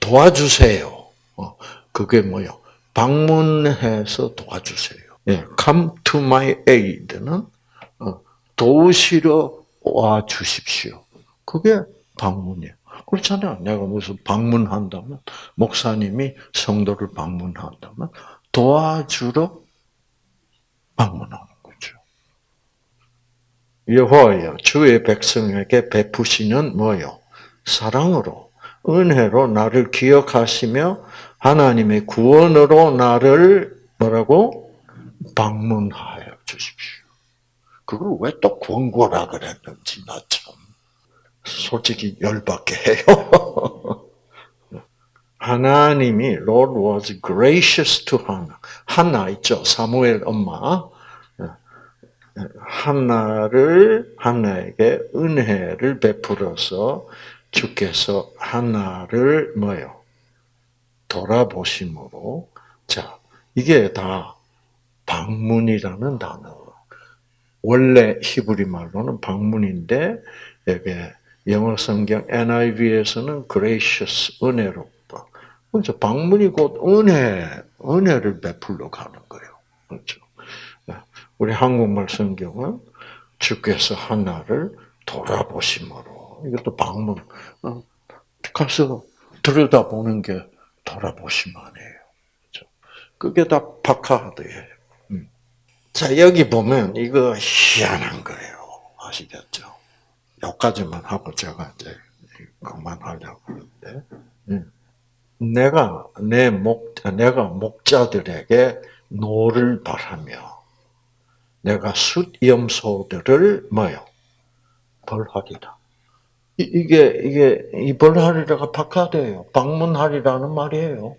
도와주세요. 어, 그게 뭐요? 방문해서 도와주세요. 예, come to my aid는 어, 도우시러 와 주십시오. 그게 방문이에요. 그렇잖아요. 내가 무슨 방문한다면, 목사님이 성도를 방문한다면, 도와주러 방문하는 거죠. 여호와여, 주의 백성에게 베푸시는 뭐요? 사랑으로, 은혜로 나를 기억하시며, 하나님의 구원으로 나를 뭐라고? 방문하여 주십시오. 그걸 왜 또 권고라 그랬는지, 나 참. 솔직히 열받게 해요. 하나님이 Lord was gracious to Hannah. 한나 있죠. 사무엘 엄마. 한나를 한나에게 은혜를 베풀어서 주께서 한나를 뭐요? 돌아보심으로 자 이게 다 방문이라는 단어. 원래 히브리 말로는 방문인데 이게 영어 성경 NIV에서는 gracious 은혜롭다. 그렇죠. 방문이 곧 은혜, 은혜를 베풀러 가는 거예요. 그렇죠. 네. 우리 한국말 성경은 주께서 하나를 돌아보심으로 이것도 방문 어, 가서 들여다보는 게 돌아보심만이에요. 그렇죠. 그게 다 파카드예요. 음. 자 여기 보면 이거 희한한 거예요. 아시겠죠? 여기까지만 하고 제가 이제 그만하려고 하는데, 음. 내가 내 목, 내가 목자들에게 노를 바라며, 내가 숫염소들을 뭐요? 벌하리라. 이게, 이게, 이 벌하리라가 파카드예요. 방문하리라는 말이에요.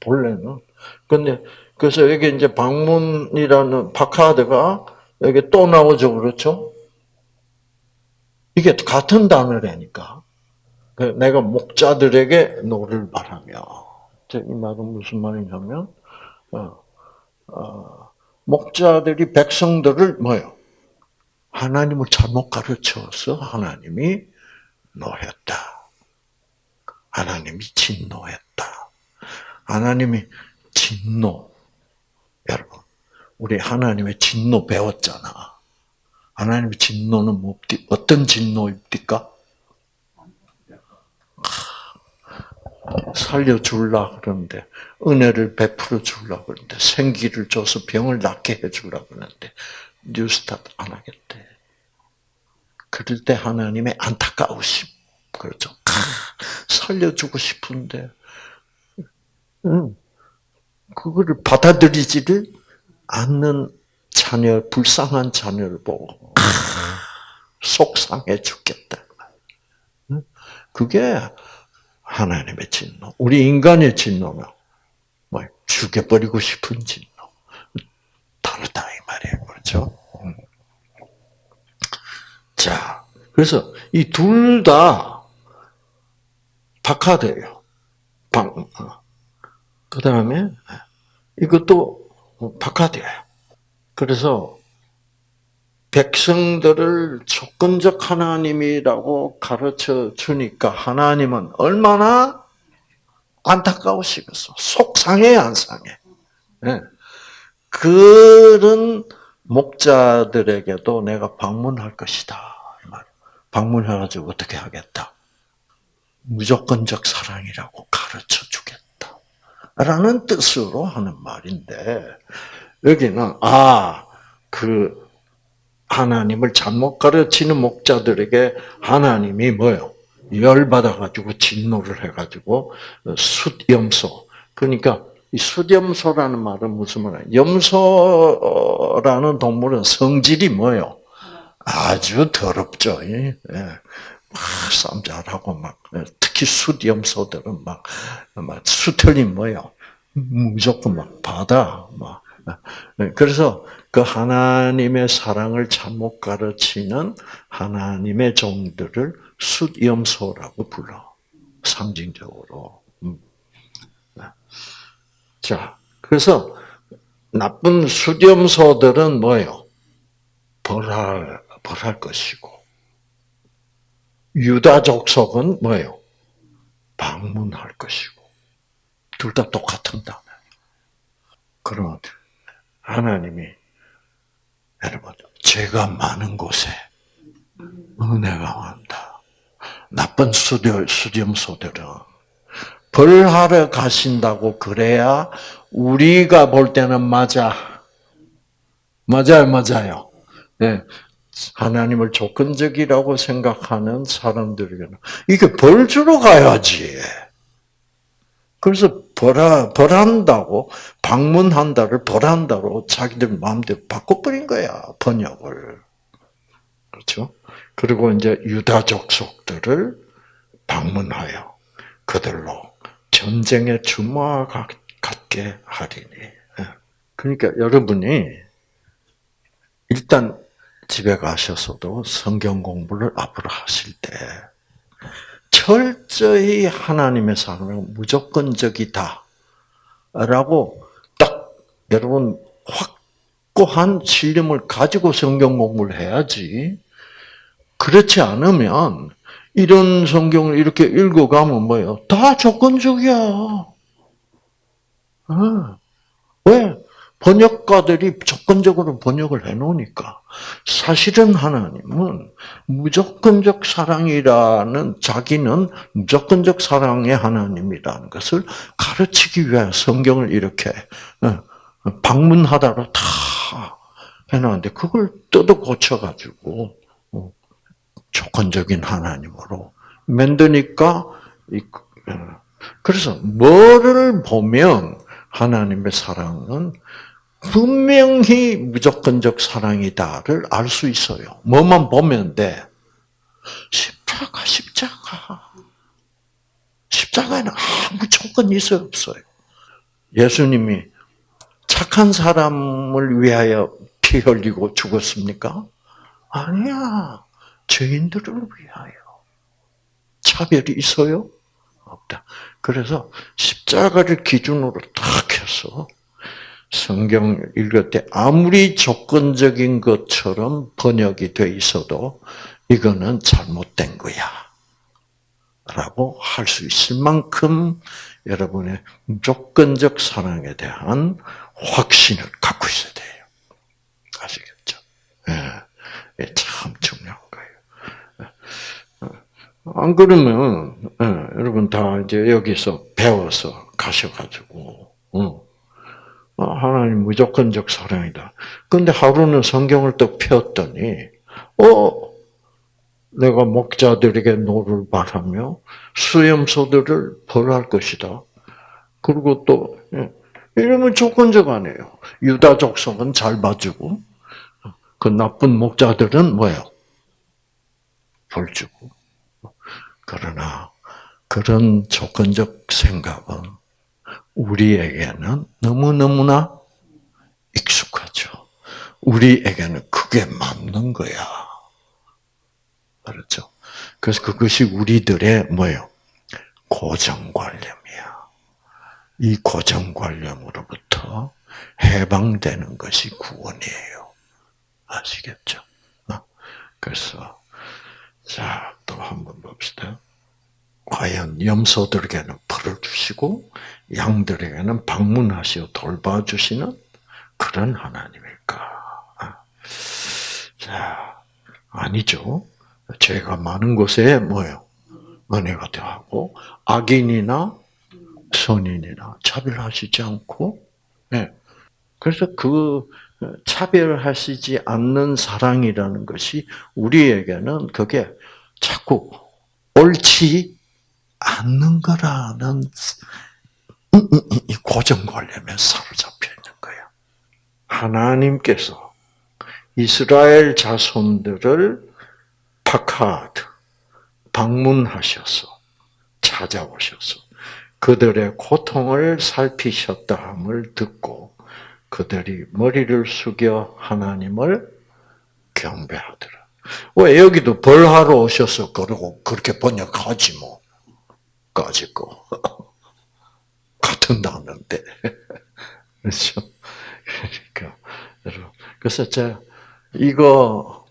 본래는. 근데, 그래서 여기 이제 방문이라는 파카드가 여기 또 나오죠. 그렇죠? 이게 같은 단어라니까. 그 내가 목자들에게 노를 바라며. 이 말은 무슨 말이냐면, 어, 어, 목자들이 백성들을 뭐요? 하나님을 잘못 가르쳐서 하나님이 노했다. 하나님이 진노했다. 하나님이 진노. 여러분, 우리 하나님의 진노 배웠잖아. 하나님의 진노는 뭐, 어떤 진노입니까? 살려줄라 그러는데, 은혜를 베풀어 줄라 그러는데, 생기를 줘서 병을 낫게 해줄라 그러는데, 뉴스타트 안 하겠대. 그럴 때 하나님의 안타까우심. 그렇죠. 살려주고 싶은데, 응. 그거를 받아들이지를 않는 자녀, 불쌍한 자녀를 보고 속상해 죽겠다. 그게 하나님의 진노. 우리 인간의 진노는 뭐 죽여버리고 싶은 진노. 다르다 이 말이에요. 그렇죠? 자, 그래서 이 둘 다 박하돼요. 방. 어. 그 다음에 이것도 박하돼요. 그래서 백성들을 조건적 하나님이라고 가르쳐 주니까 하나님은 얼마나 안타까우시겠어. 속상해, 안 상해. 네. 그런 목자들에게도 내가 방문할 것이다. 방문해가지고 어떻게 하겠다? 무조건적 사랑이라고 가르쳐 주겠다. 라는 뜻으로 하는 말인데, 여기는 아 그 하나님을 잘못 가르치는 목자들에게 하나님이 뭐요? 열받아 가지고 진노를 해 가지고 숫염소. 그러니까 이 숫염소라는 말은 무슨 말이야? 염소라는 동물은 성질이 뭐요? 아주 더럽죠. 예. 막 싸움 잘하고 막 특히 숫염소들은 막, 막 수틀이 뭐요? 무조건 막 받아 막 네, 그래서 그 하나님의 사랑을 잘못 가르치는 하나님의 종들을 숫염소라고 불러. 상징적으로. 음. 네. 자, 그래서 나쁜 숫염소들은 뭐예요? 벌할, 벌할 것이고, 유다족 속은 뭐예요? 방문할 것이고, 둘 다 똑같은 단어. 그런 하나님이 여러분 죄가 많은 곳에 은혜가 많다. 나쁜 수렴, 수렴소들은 벌하러 가신다고 그래야 우리가 볼 때는 맞아. 맞아요, 맞아요. 네. 하나님을 조건적이라고 생각하는 사람들에게는 이게 벌 주러 가야지. 그래서 벌하, 벌한다고, 방문한다를 벌한다로 자기들 마음대로 바꿔버린 거야, 번역을. 그렇죠? 그리고 이제 유다족 속들을 방문하여 그들로 전쟁의 주마와 같게 하리니. 예. 그러니까 여러분이 일단 집에 가셔서도 성경 공부를 앞으로 하실 때 철저히 하나님의 사랑은 무조건적이다. 라고 딱 여러분 확고한 신념을 가지고 성경 공부를 해야지. 그렇지 않으면 이런 성경을 이렇게 읽어가면 뭐예요? 다 조건적이야. 어. 왜? 번역가들이 조건적으로 번역을 해놓으니까 사실은 하나님은 무조건적 사랑이라는 자기는 무조건적 사랑의 하나님이라는 것을 가르치기 위해 성경을 이렇게 어, 방문하다로 다 해놨는데 그걸 뜯어 고쳐가지고 어, 조건적인 하나님으로 만드니까 어, 그래서 뭐를 보면 하나님의 사랑은 분명히 무조건적 사랑이다를 알 수 있어요. 뭐만 보면 돼. 십자가, 십자가. 십자가에는 아무 조건이 있어 없어요. 예수님이 착한 사람을 위하여 피 흘리고 죽었습니까? 아니야. 죄인들을 위하여. 차별이 있어요? 없다. 그래서 십자가를 기준으로 딱 해서 성경 읽을 때 아무리 조건적인 것처럼 번역이 돼 있어도 이거는 잘못된 거야. 라고 할 수 있을 만큼 여러분의 무조건적 사랑에 대한 확신을 갖고 있어야 돼요. 아시겠죠? 예, 참 중요한 거예요. 예. 안 그러면 예, 여러분 다 이제 여기서 배워서 가셔가지고 어, 어, 하나님 무조건적 사랑이다. 근데 하루는 성경을 또 폈더니, 어, 내가 목자들에게 노를 바라며 수염소들을 벌할 것이다. 그리고 또, 예, 이러면 조건적 아니에요. 유다 족속은 잘 봐주고, 그 나쁜 목자들은 뭐예요? 벌 주고. 그러나, 그런 조건적 생각은 우리에게는 너무너무나 익숙하죠. 우리에게는 그게 맞는 거야. 그렇죠? 그래서 그것이 우리들의 뭐예요? 고정관념이야. 이 고정관념으로부터 해방되는 것이 구원이에요. 아시겠죠? 어? 그래서 자, 또 한번 봅시다. 과연 염소들에게는 풀을 주시고 양들에게는 방문하시어 돌봐주시는 그런 하나님일까? 자, 아니죠. 죄가 많은 곳에 뭐요? 은혜가 더하고 악인이나 선인이나 차별하시지 않고, 네. 그래서 그 차별하시지 않는 사랑이라는 것이 우리에게는 그게 자꾸 옳지 않는 거라는 이 고정관념에 사로잡혀 있는 거예요. 하나님께서 이스라엘 자손들을 파카드 방문하셔서 찾아오셔서 그들의 고통을 살피셨다 함을 듣고 그들이 머리를 숙여 하나님을 경배하더라. 왜 여기도 벌하러 오셔서 그러고 그렇게 번역하지 뭐. 거. 같은 단어인데. 그렇죠? 그러니까, 여러분. 그래서 제가 이거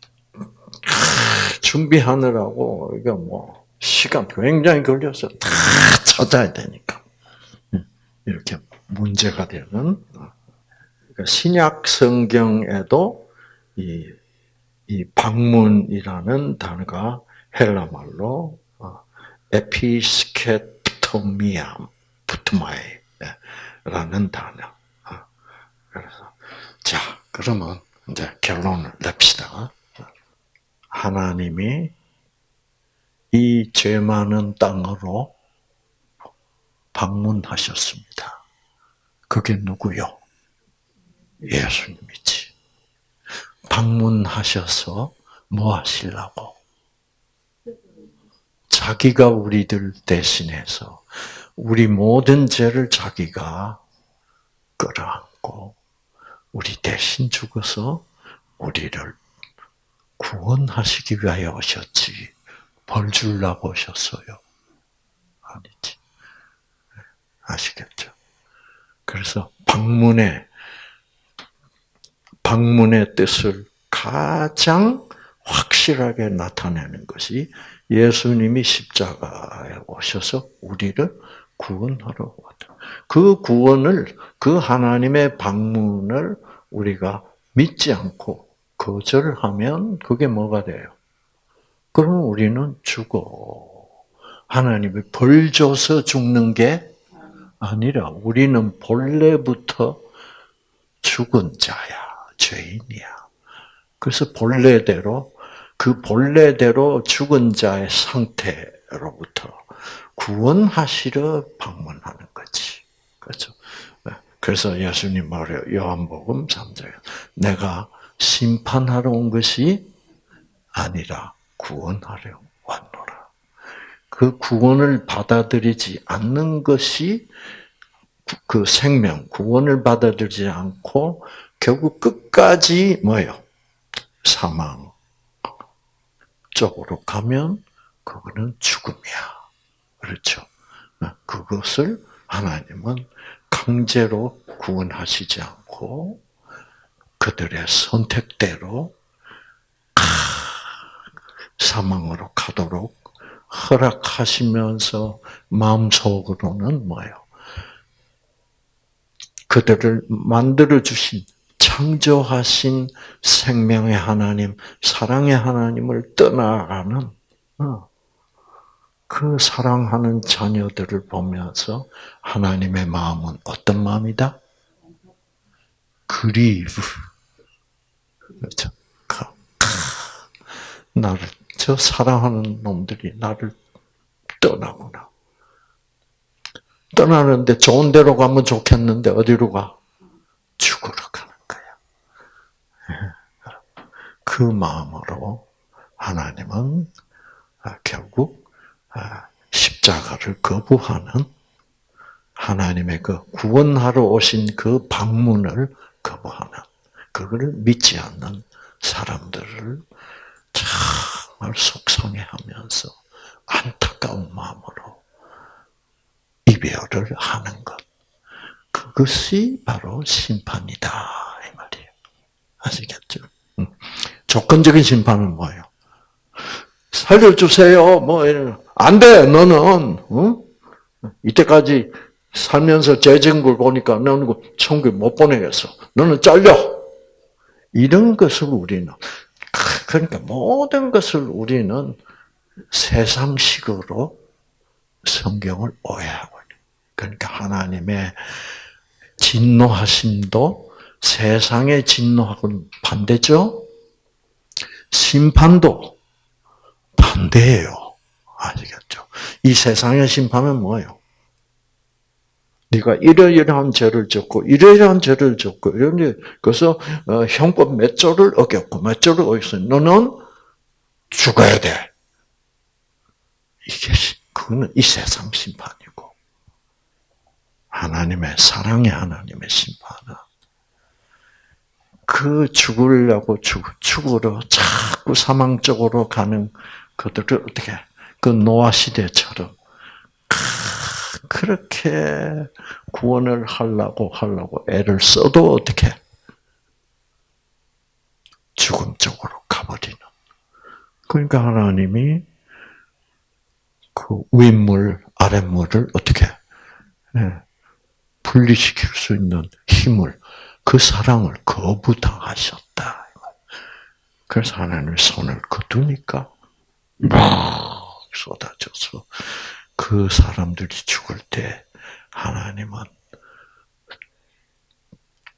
준비하느라고, 이거 뭐, 시간 굉장히 걸려서 다 찾아야 되니까. 음, 이렇게 문제가 되는, 그러니까 신약 성경에도 이, 이 방문이라는 단어가 헬라 말로 어, 에피스케토미아, 부트마이라는 단어. 어, 그래서 자 그러면 이제 결론을 냅시다. 하나님이 이 죄 많은 땅으로 방문하셨습니다. 그게 누구요? 예수님이지. 방문하셔서 뭐 하시려고? 자기가 우리들 대신해서 우리 모든 죄를 자기가 끌어안고 우리 대신 죽어서 우리를 구원하시기 위하여 오셨지 벌 주려고 오셨어요. 아니지. 아시겠죠? 그래서 방문의 방문의 뜻을 가장 확실하게 나타내는 것이 예수님이 십자가에 오셔서 우리를 구원하러 왔다. 그 구원을 그 하나님의 방문을 우리가 믿지 않고 거절하면 그게 뭐가 돼요? 그럼 우리는 죽어. 하나님이 벌 줘서 죽는 게 아니라 우리는 본래부터 죽은 자야, 죄인이야. 그래서 본래대로 그 본래대로 죽은 자의 상태로부터 구원하시러 방문하는 거지. 그렇죠? 네. 그래서 예수님 말해요. 요한복음 3장에 내가 심판하러 온 것이 아니라 구원하려 왔노라. 그 구원을 받아들이지 않는 것이 그 생명, 구원을 받아들이지 않고 결국 끝까지 뭐예요? 사망 쪽으로 가면 그거는 죽음이야. 그렇죠? 그것을 하나님은 강제로 구원하시지 않고 그들의 선택대로 사망으로 가도록 허락하시면서 마음속으로는 뭐예요? 그들을 만들어 주신 창조하신 생명의 하나님, 사랑의 하나님을 떠나가는 어, 그 사랑하는 자녀들을 보면서 하나님의 마음은 어떤 마음이다? 그리브. 그렇죠. 나를 저 사랑하는 놈들이 나를 떠나구나. 떠나는데 좋은 데로 가면 좋겠는데 어디로 가? 죽으러 가는 거야. 그 마음으로 하나님은 아, 결국 아, 십자가를 거부하는 하나님의 그 구원하러 오신 그 방문을 거부하는 그거를 믿지 않는 사람들을 정말 속상해하면서 안타까운 마음으로 이별을 하는 것. 그것이 바로 심판이다 이 말이에요. 아시겠죠? 조건적인 심판은 뭐예요? 살려주세요. 뭐 안 돼. 너는 어? 이때까지 살면서 걸 보니까 너는 그 천국 못 보내겠어. 너는 잘려. 이런 것을 우리는 그러니까 모든 것을 우리는 세상식으로 성경을 오해하고 있는. 그러니까 하나님의 진노하심도 세상의 진노하고는 반대죠. 심판도 반대예요. 아시겠죠? 이 세상의 심판은 뭐예요? 네가 이러이러한 죄를 졌고 이러이러한 죄를 졌고 이런데 그래서 어, 형법 몇 조를 어겼고 몇 조를 어겼어. 너는 죽어야 돼. 이게 그거는 이 세상 심판이고 하나님의 사랑의 하나님의 심판은 그 죽으려고 죽, 죽으러 자꾸 사망 쪽으로 가는 그들을 어떻게 그 노아 시대처럼 그렇게 구원을 하려고 하려고 애를 써도 어떻게 죽음 쪽으로 가버리는. 그러니까 하나님이 그 윗물 아랫물을 어떻게 예, 분리시킬 수 있는 힘을 그 사랑을 거부당하셨다. 그래서 하나님 손을 거두니까 막 쏟아져서 그 사람들이 죽을 때 하나님은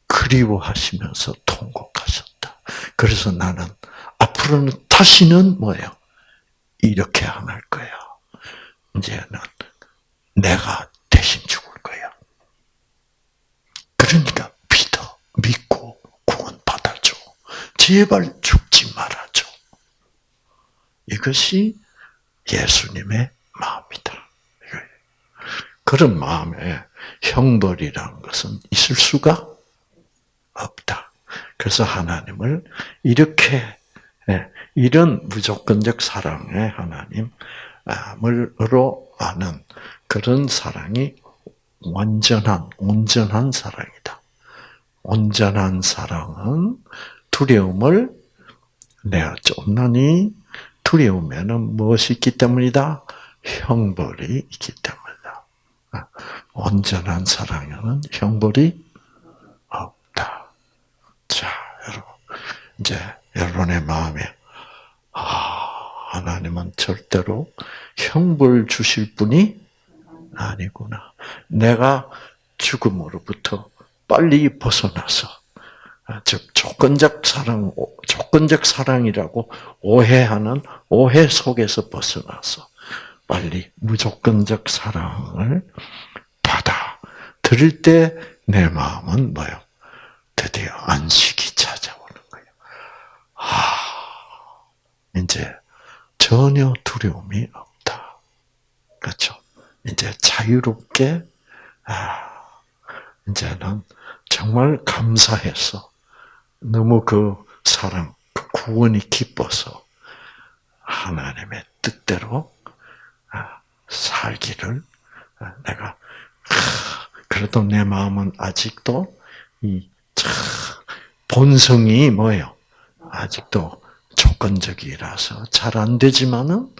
그리워하시면서 통곡하셨다. 그래서 나는 앞으로는 다시는 뭐예요? 이렇게 안 할 거야. 이제는 내가 대신 죽을 거야. 그러니까 믿어, 믿고 구원 받아줘. 제발 죽지 말아줘. 이것이 예수님의 마음이다. 그런 마음에 형벌이라는 것은 있을 수가 없다. 그래서 하나님을 이렇게 예, 이런 무조건적 사랑의 하나님으로 아는 그런 사랑이 완전한 온전한 사랑이다. 온전한 사랑은 두려움을 내가 쫓나니 두려움에는 무엇이 있기 때문이다? 형벌이 있기 때문이다. 아, 온전한 사랑에는 형벌이 없다. 자, 여러분. 이제 여러분의 마음에, 아, 하나님은 절대로 형벌 주실 분이 아니구나. 내가 죽음으로부터 빨리 벗어나서, 아, 즉, 조건적 사랑, 조건적 사랑이라고 오해하는 오해 속에서 벗어나서 빨리 무조건적 사랑을 받아 들을 때 내 마음은 뭐요? 드디어 안식이 찾아오는 거예요. 아, 이제 전혀 두려움이 없다. 그렇죠? 이제 자유롭게 아, 이제는 정말 감사해서 너무 그 사랑, 그 구원이 기뻐서 하나님의 뜻대로 아, 살기를 아, 내가 그래도 내 마음은 아직도 이 본성이 뭐예요? 아직도 조건적이라서 잘 안 되지만은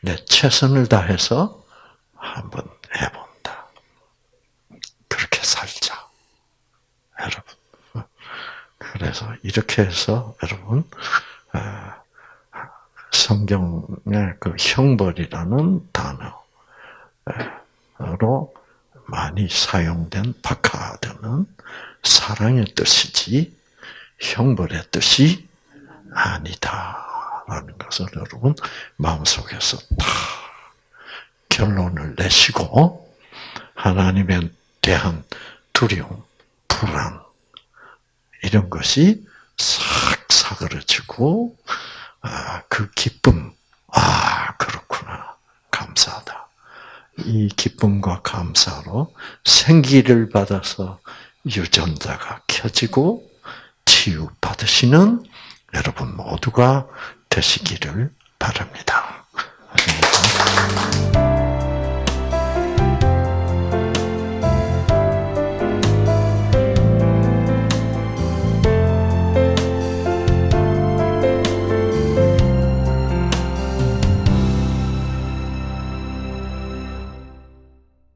내 최선을 다해서 한번 해본다. 그렇게 살자, 여러분. 그래서 이렇게 해서 여러분 성경의 그 형벌이라는 단어로 많이 사용된 바카드는 사랑의 뜻이지 형벌의 뜻이 아니다라는 것을 여러분 마음속에서 다 결론을 내시고 하나님에 대한 두려움, 불안 이런 것이 싹 사그러지고 아, 그 기쁨, 아 그렇구나 감사하다. 이 기쁨과 감사로 생기를 받아서 유전자가 켜지고 치유 받으시는 여러분 모두가 되시기를 바랍니다.